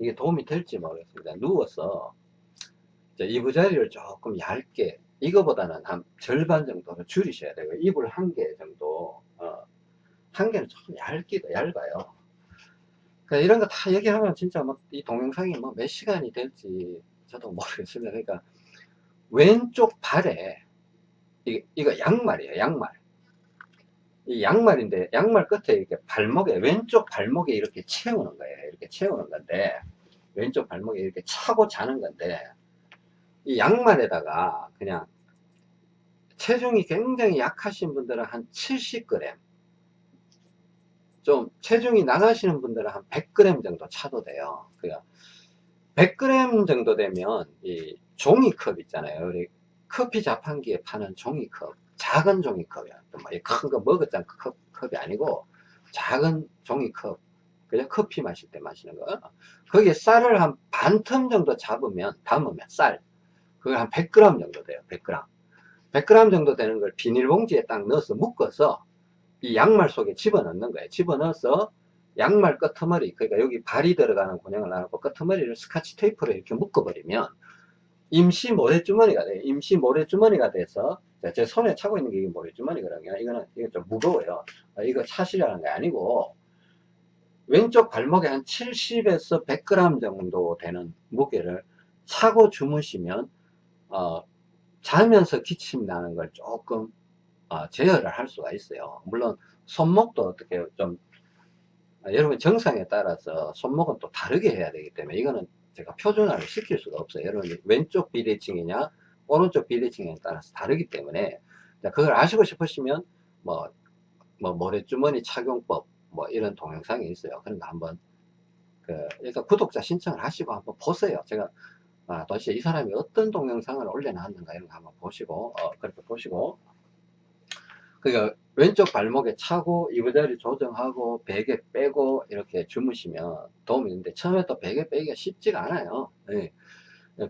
이게 도움이 될지 모르겠습니다. 누워서 이부자리를 조금 얇게 이거보다는 한 절반 정도는 줄이셔야 돼요. 이불 한 개 정도 어, 한 개는 조금 얇기도 얇아요 그러니까 이런 거 다 얘기하면 진짜 뭐이 동영상이 뭐 몇 시간이 될지 저도 모르겠습니다. 그러니까 왼쪽 발에 이, 이거 양말이에요 양말. 이 양말인데 양말 끝에 이렇게 발목에 왼쪽 발목에 이렇게 채우는 거예요. 이렇게 채우는 건데 왼쪽 발목에 이렇게 차고 자는 건데 이 양말에다가 그냥 체중이 굉장히 약하신 분들은 한 70g 좀 체중이 나가시는 분들은 한 100g 정도 차도 돼요. 그러니까 100g 정도 되면 이 종이컵 있잖아요. 우리 커피 자판기에 파는 종이컵 작은 종이컵이야. 큰거 먹었잖아. 컵, 컵이 아니고 작은 종이컵. 그냥 커피 마실 때 마시는 거. 거기에 쌀을 한반텀 정도 잡으면 담으면 쌀. 그걸 한 100g 정도 돼요. 100g 100g 정도 되는 걸 비닐봉지에 딱 넣어서 묶어서 이 양말 속에 집어넣는 거예요. 집어넣어서 양말 끄트머리 그러니까 여기 발이 들어가는 군형을 놔놓고 끄트머리를 스카치 테이프로 이렇게 묶어버리면 임시 모래주머니가 돼요. 임시 모래주머니가 돼서 제 손에 차고 있는 게 이게 모래주머니거든요 이거는 이게 좀 무거워요. 아, 이거 차시라는 게 아니고 왼쪽 발목에 한 70에서 100g 정도 되는 무게를 차고 주무시면 어, 자면서 기침 나는 걸 조금 어, 제어를 할 수가 있어요. 물론 손목도 어떻게 좀 아, 여러분 정상에 따라서 손목은 또 다르게 해야 되기 때문에 이거는 제가 표준화를 시킬 수가 없어요. 여러분 왼쪽 비대칭이냐 오른쪽 비대칭에 따라서 다르기 때문에 그걸 아시고 싶으시면 뭐, 뭐 모래주머니 착용법 뭐 이런 동영상이 있어요. 거 한번 그 일단 구독자 신청을 하시고 한번 보세요. 제가 아, 도대체 이 사람이 어떤 동영상을 올려놨는가 이런 거 한번 보시고 어, 그렇게 보시고 그러니까 왼쪽 발목에 차고 이부자리 조정하고 베개 빼고 이렇게 주무시면 도움이 되는데 처음에 또 베개 빼기가 쉽지가 않아요 예.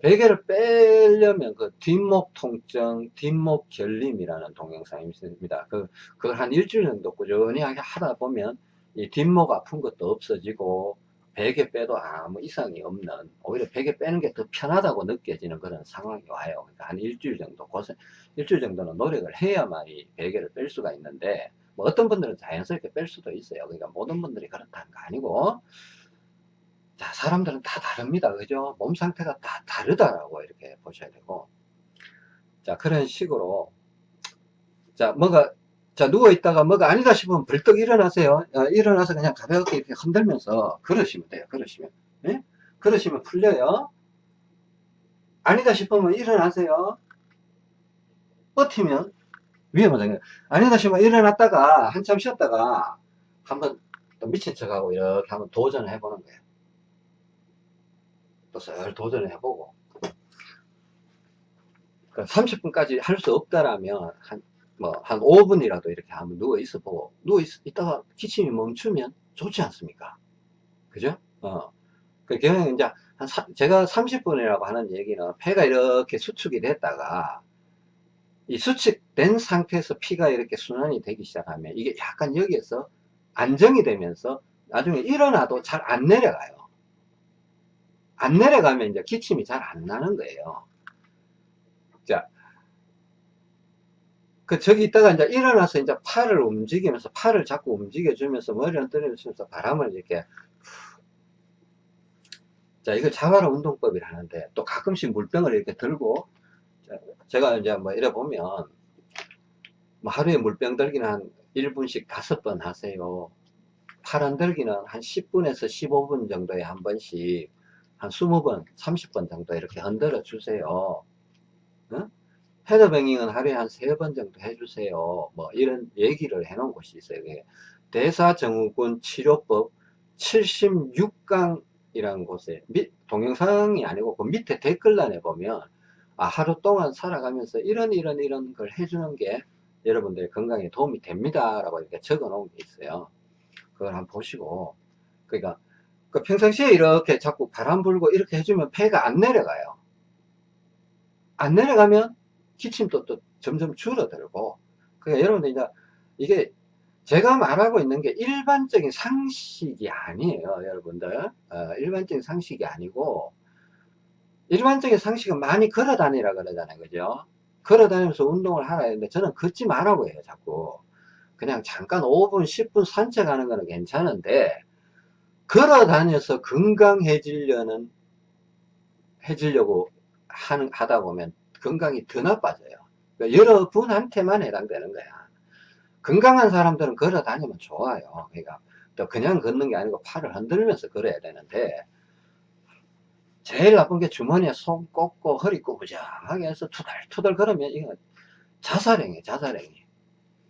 베개를 빼려면 그 뒷목 통증, 뒷목 결림이라는 동영상이 있습니다. 그, 그걸 한 일주일 정도 꾸준히 하다 보면 이 뒷목 아픈 것도 없어지고 베개 빼도 아무 이상이 없는 오히려 베개 빼는 게 더 편하다고 느껴지는 그런 상황이 와요. 그러니까 한 일주일 정도 고생, 일주일 정도는 노력을 해야만 이 베개를 뺄 수가 있는데 뭐 어떤 분들은 자연스럽게 뺄 수도 있어요. 그러니까 모든 분들이 그렇다는 거 아니고 자, 사람들은 다 다릅니다. 그죠? 몸 상태가 다 다르다라고 이렇게 보셔야 되고. 자, 그런 식으로. 자, 뭐가, 자, 누워있다가 뭐가 아니다 싶으면 벌떡 일어나세요. 어, 일어나서 그냥 가볍게 이렇게 흔들면서 걸으시면 돼요. 걸으시면. 예? 걸으시면 풀려요. 아니다 싶으면 일어나세요. 버티면 위험하잖아요. 아니다 싶으면 일어났다가 한참 쉬었다가 한번 또 미친 척하고 이렇게 한번 도전을 해보는 거예요. 또슬 도전을 해보고. 30분까지 할 수 없다라면, 한, 뭐, 한 5분이라도 이렇게 한번 누워 있어 보고, 누워 있, 있다가 기침이 멈추면 좋지 않습니까? 그죠? 어. 그, 경우 이제, 한, 사, 제가 30분이라고 하는 얘기는 폐가 이렇게 수축이 됐다가, 이 수축된 상태에서 피가 이렇게 순환이 되기 시작하면, 이게 약간 여기에서 안정이 되면서, 나중에 일어나도 잘 안 내려가요. 안 내려가면 이제 기침이 잘 안 나는 거예요. 자, 그 저기 있다가 이제 일어나서 이제 팔을 움직이면서 팔을 자꾸 움직여주면서 머리를 흔들면서 바람을 이렇게 자 이걸 자바라 운동법이라 하는데 또 가끔씩 물병을 이렇게 들고 제가 이제 뭐 이래 보면 뭐 하루에 물병 들기는 한 1분씩 다섯 번 하세요. 팔 흔들기는 한 10분에서 15분 정도에 한 번씩 한 20번, 30번 정도 이렇게 흔들어 주세요. 어? 헤더뱅잉은 하루에 한 3번 정도 해주세요. 뭐 이런 얘기를 해 놓은 곳이 있어요. 대사증후군 치료법 76강이라는 곳에 밑, 동영상이 아니고 그 밑에 댓글란에 보면 아, 하루 동안 살아가면서 이런 이런 이런 걸 해주는 게 여러분들의 건강에 도움이 됩니다 라고 이렇게 적어 놓은 게 있어요 그걸 한번 보시고 그러니까 그 평상시에 이렇게 자꾸 바람 불고 이렇게 해주면 폐가 안 내려가요. 안 내려가면 기침도 또 점점 줄어들고, 그러니까 여러분들 이제 이게 제가 말하고 있는 게 일반적인 상식이 아니에요, 여러분들. 어, 일반적인 상식이 아니고, 일반적인 상식은 많이 걸어 다니라 그러잖아요, 그죠? 걸어 다니면서 운동을 하라 했는데 저는 걷지 말라고 해요, 자꾸. 그냥 잠깐 5분, 10분 산책하는 거는 괜찮은데, 걸어 다녀서 건강해지려는, 해지려고 하는, 하다 보면 건강이 더 나빠져요. 그러니까 여러분한테만 해당되는 거야. 건강한 사람들은 걸어 다니면 좋아요. 그러니까 또 그냥 걷는 게 아니고 팔을 흔들면서 걸어야 되는데, 제일 나쁜 게 주머니에 손 꽂고 허리 꾸부정하게 해서 투덜투덜 걸으면 이건 자살행위, 자살행위.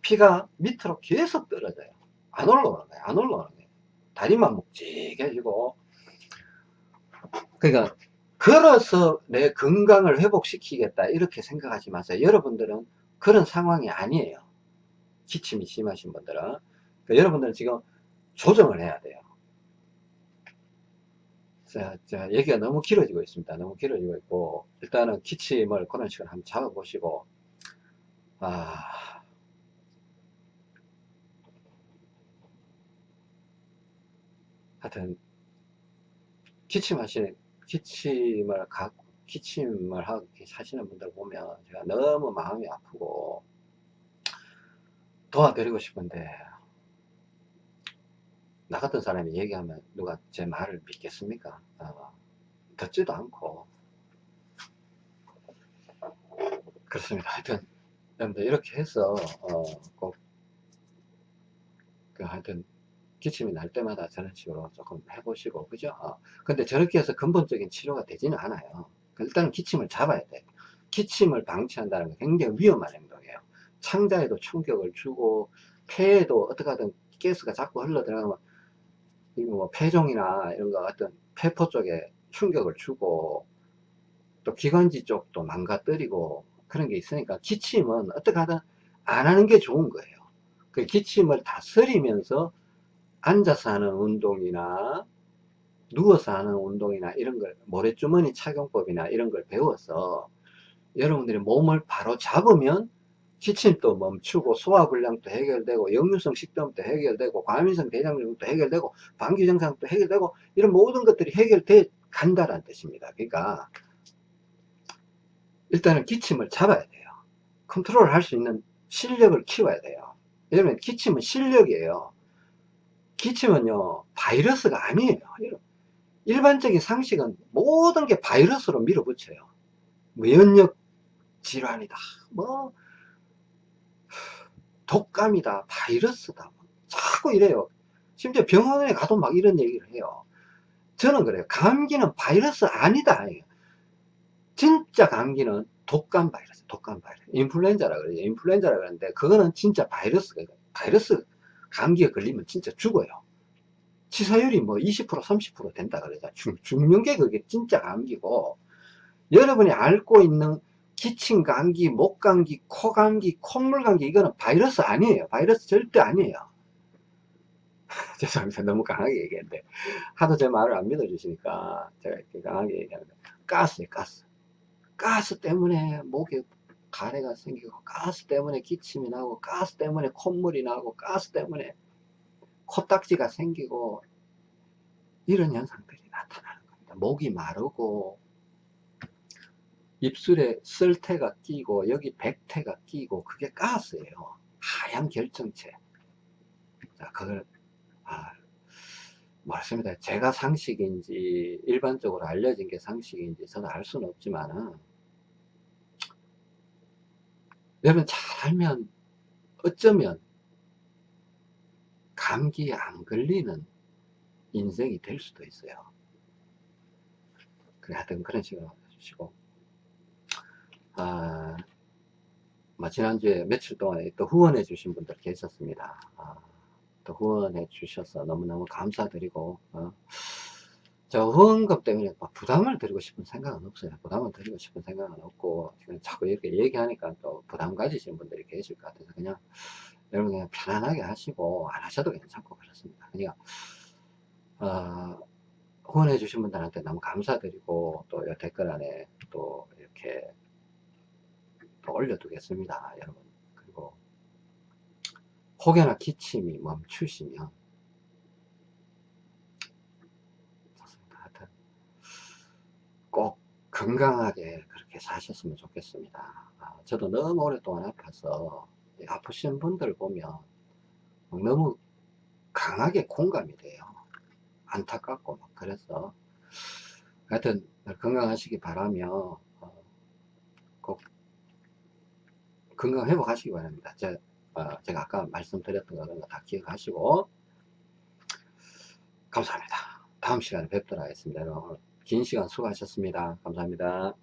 피가 밑으로 계속 떨어져요. 안 올라오는 거예요. 안 올라오는 거예요. 다리만 묵직해지고 그러니까 걸어서 내 건강을 회복시키겠다 이렇게 생각하지 마세요. 여러분들은 그런 상황이 아니에요. 기침이 심하신 분들은. 그러니까 여러분들은 지금 조정을 해야 돼요. 자, 자, 얘기가 너무 길어지고 있습니다. 너무 길어지고 있고 일단은 기침을 그런 식으로 한번 잡아보시고. 아. 하여튼 기침하시는 기침을 갖고 기침을 하고 사시는 분들 보면 제가 너무 마음이 아프고 도와드리고 싶은데 나 같은 사람이 얘기하면 누가 제 말을 믿겠습니까? 어, 듣지도 않고 그렇습니다. 하여튼 여러분들 이렇게 해서 어, 꼭 그 하여튼 기침이 날 때마다 저런 식으로 조금 해보시고 그죠? 어. 근데 저렇게 해서 근본적인 치료가 되지는 않아요. 일단은 기침을 잡아야 돼. 기침을 방치한다는 게 굉장히 위험한 행동이에요. 창자에도 충격을 주고 폐에도 어떻게 하든 가스가 자꾸 흘러 들어가면 뭐 폐종이나 이런 거 같은 폐포 쪽에 충격을 주고 또 기관지 쪽도 망가뜨리고 그런 게 있으니까 기침은 어떻게 하든 안 하는 게 좋은 거예요. 그 기침을 다스리면서 앉아서 하는 운동이나 누워서 하는 운동이나 이런 걸 모래주머니 착용법이나 이런 걸 배워서 여러분들이 몸을 바로 잡으면 기침도 멈추고 소화불량도 해결되고 역류성 식도염도 해결되고 과민성 대장증도 해결되고 방귀 증상도 해결되고 이런 모든 것들이 해결돼 간다는 뜻입니다. 그러니까 일단은 기침을 잡아야 돼요. 컨트롤 할 수 있는 실력을 키워야 돼요. 여러분 기침은 실력이에요. 기침은요 바이러스가 아니에요. 일반적인 상식은 모든 게 바이러스로 밀어붙여요. 뭐 면역 질환이다. 뭐 독감이다. 바이러스다. 뭐 자꾸 이래요. 심지어 병원에 가도 막 이런 얘기를 해요. 저는 그래요. 감기는 바이러스 아니다. 진짜 감기는 독감 바이러스, 독감 바이러스. 인플루엔자라 그래요. 인플루엔자라 그러는데 그거는 진짜 바이러스가 바이러스 감기에 걸리면 진짜 죽어요. 치사율이 뭐 20% 30% 된다 그러죠. 죽, 죽는 게 그게 진짜 감기고 여러분이 앓고 있는 기침 감기, 목 감기, 코 감기, 콧물 감기 이거는 바이러스 아니에요. 바이러스 절대 아니에요. 죄송합니다. 너무 강하게 얘기했는데 하도 제 말을 안 믿어주시니까 제가 이렇게 강하게 얘기하는데 가스에 가스. 가스 때문에 목에 가래가 생기고 가스 때문에 기침이 나고 가스 때문에 콧물이 나고 가스 때문에 코딱지가 생기고 이런 현상들이 나타나는 겁니다. 목이 마르고 입술에 쓸태가 끼고 여기 백태가 끼고 그게 가스예요. 하얀 결정체. 자, 그걸 아, 맞습니다. 제가 상식인지 일반적으로 알려진 게 상식인지 저는 알 수는 없지만은 여러분 잘 알면 어쩌면 감기에 안 걸리는 인생이 될 수도 있어요. 그래, 하여튼 그런 식으로 해주시고, 아, 뭐 지난주에 며칠 동안에 또 후원해 주신 분들 계셨습니다. 아, 또 후원해 주셔서 너무너무 감사드리고, 어, 저 후원금 때문에 막 부담을 드리고 싶은 생각은 없어요. 부담을 드리고 싶은 생각은 없고, 지금 자꾸 이렇게 얘기하니까 또 부담 가지신 분들이 계실 것 같아서 그냥 여러분 그냥 편안하게 하시고 안 하셔도 괜찮고 그렇습니다. 그러니까 어, 후원해 주신 분들한테 너무 감사드리고 또이 댓글 안에 또 이렇게 또 올려두겠습니다. 여러분 그리고 혹여나 기침이 멈추시면 좋습니다. 하여튼 꼭 건강하게 그렇게 사셨으면 좋겠습니다. 아, 저도 너무 오랫동안 아파서 아프신 분들 보면 너무 강하게 공감이 돼요. 안타깝고 막 그래서 하여튼 건강하시기 바라며 어, 꼭 건강 회복하시기 바랍니다. 제, 어, 제가 아까 말씀드렸던 거 그런 거 다 기억하시고 감사합니다. 다음 시간에 뵙도록 하겠습니다. 여러분 긴 시간 수고하셨습니다. 감사합니다.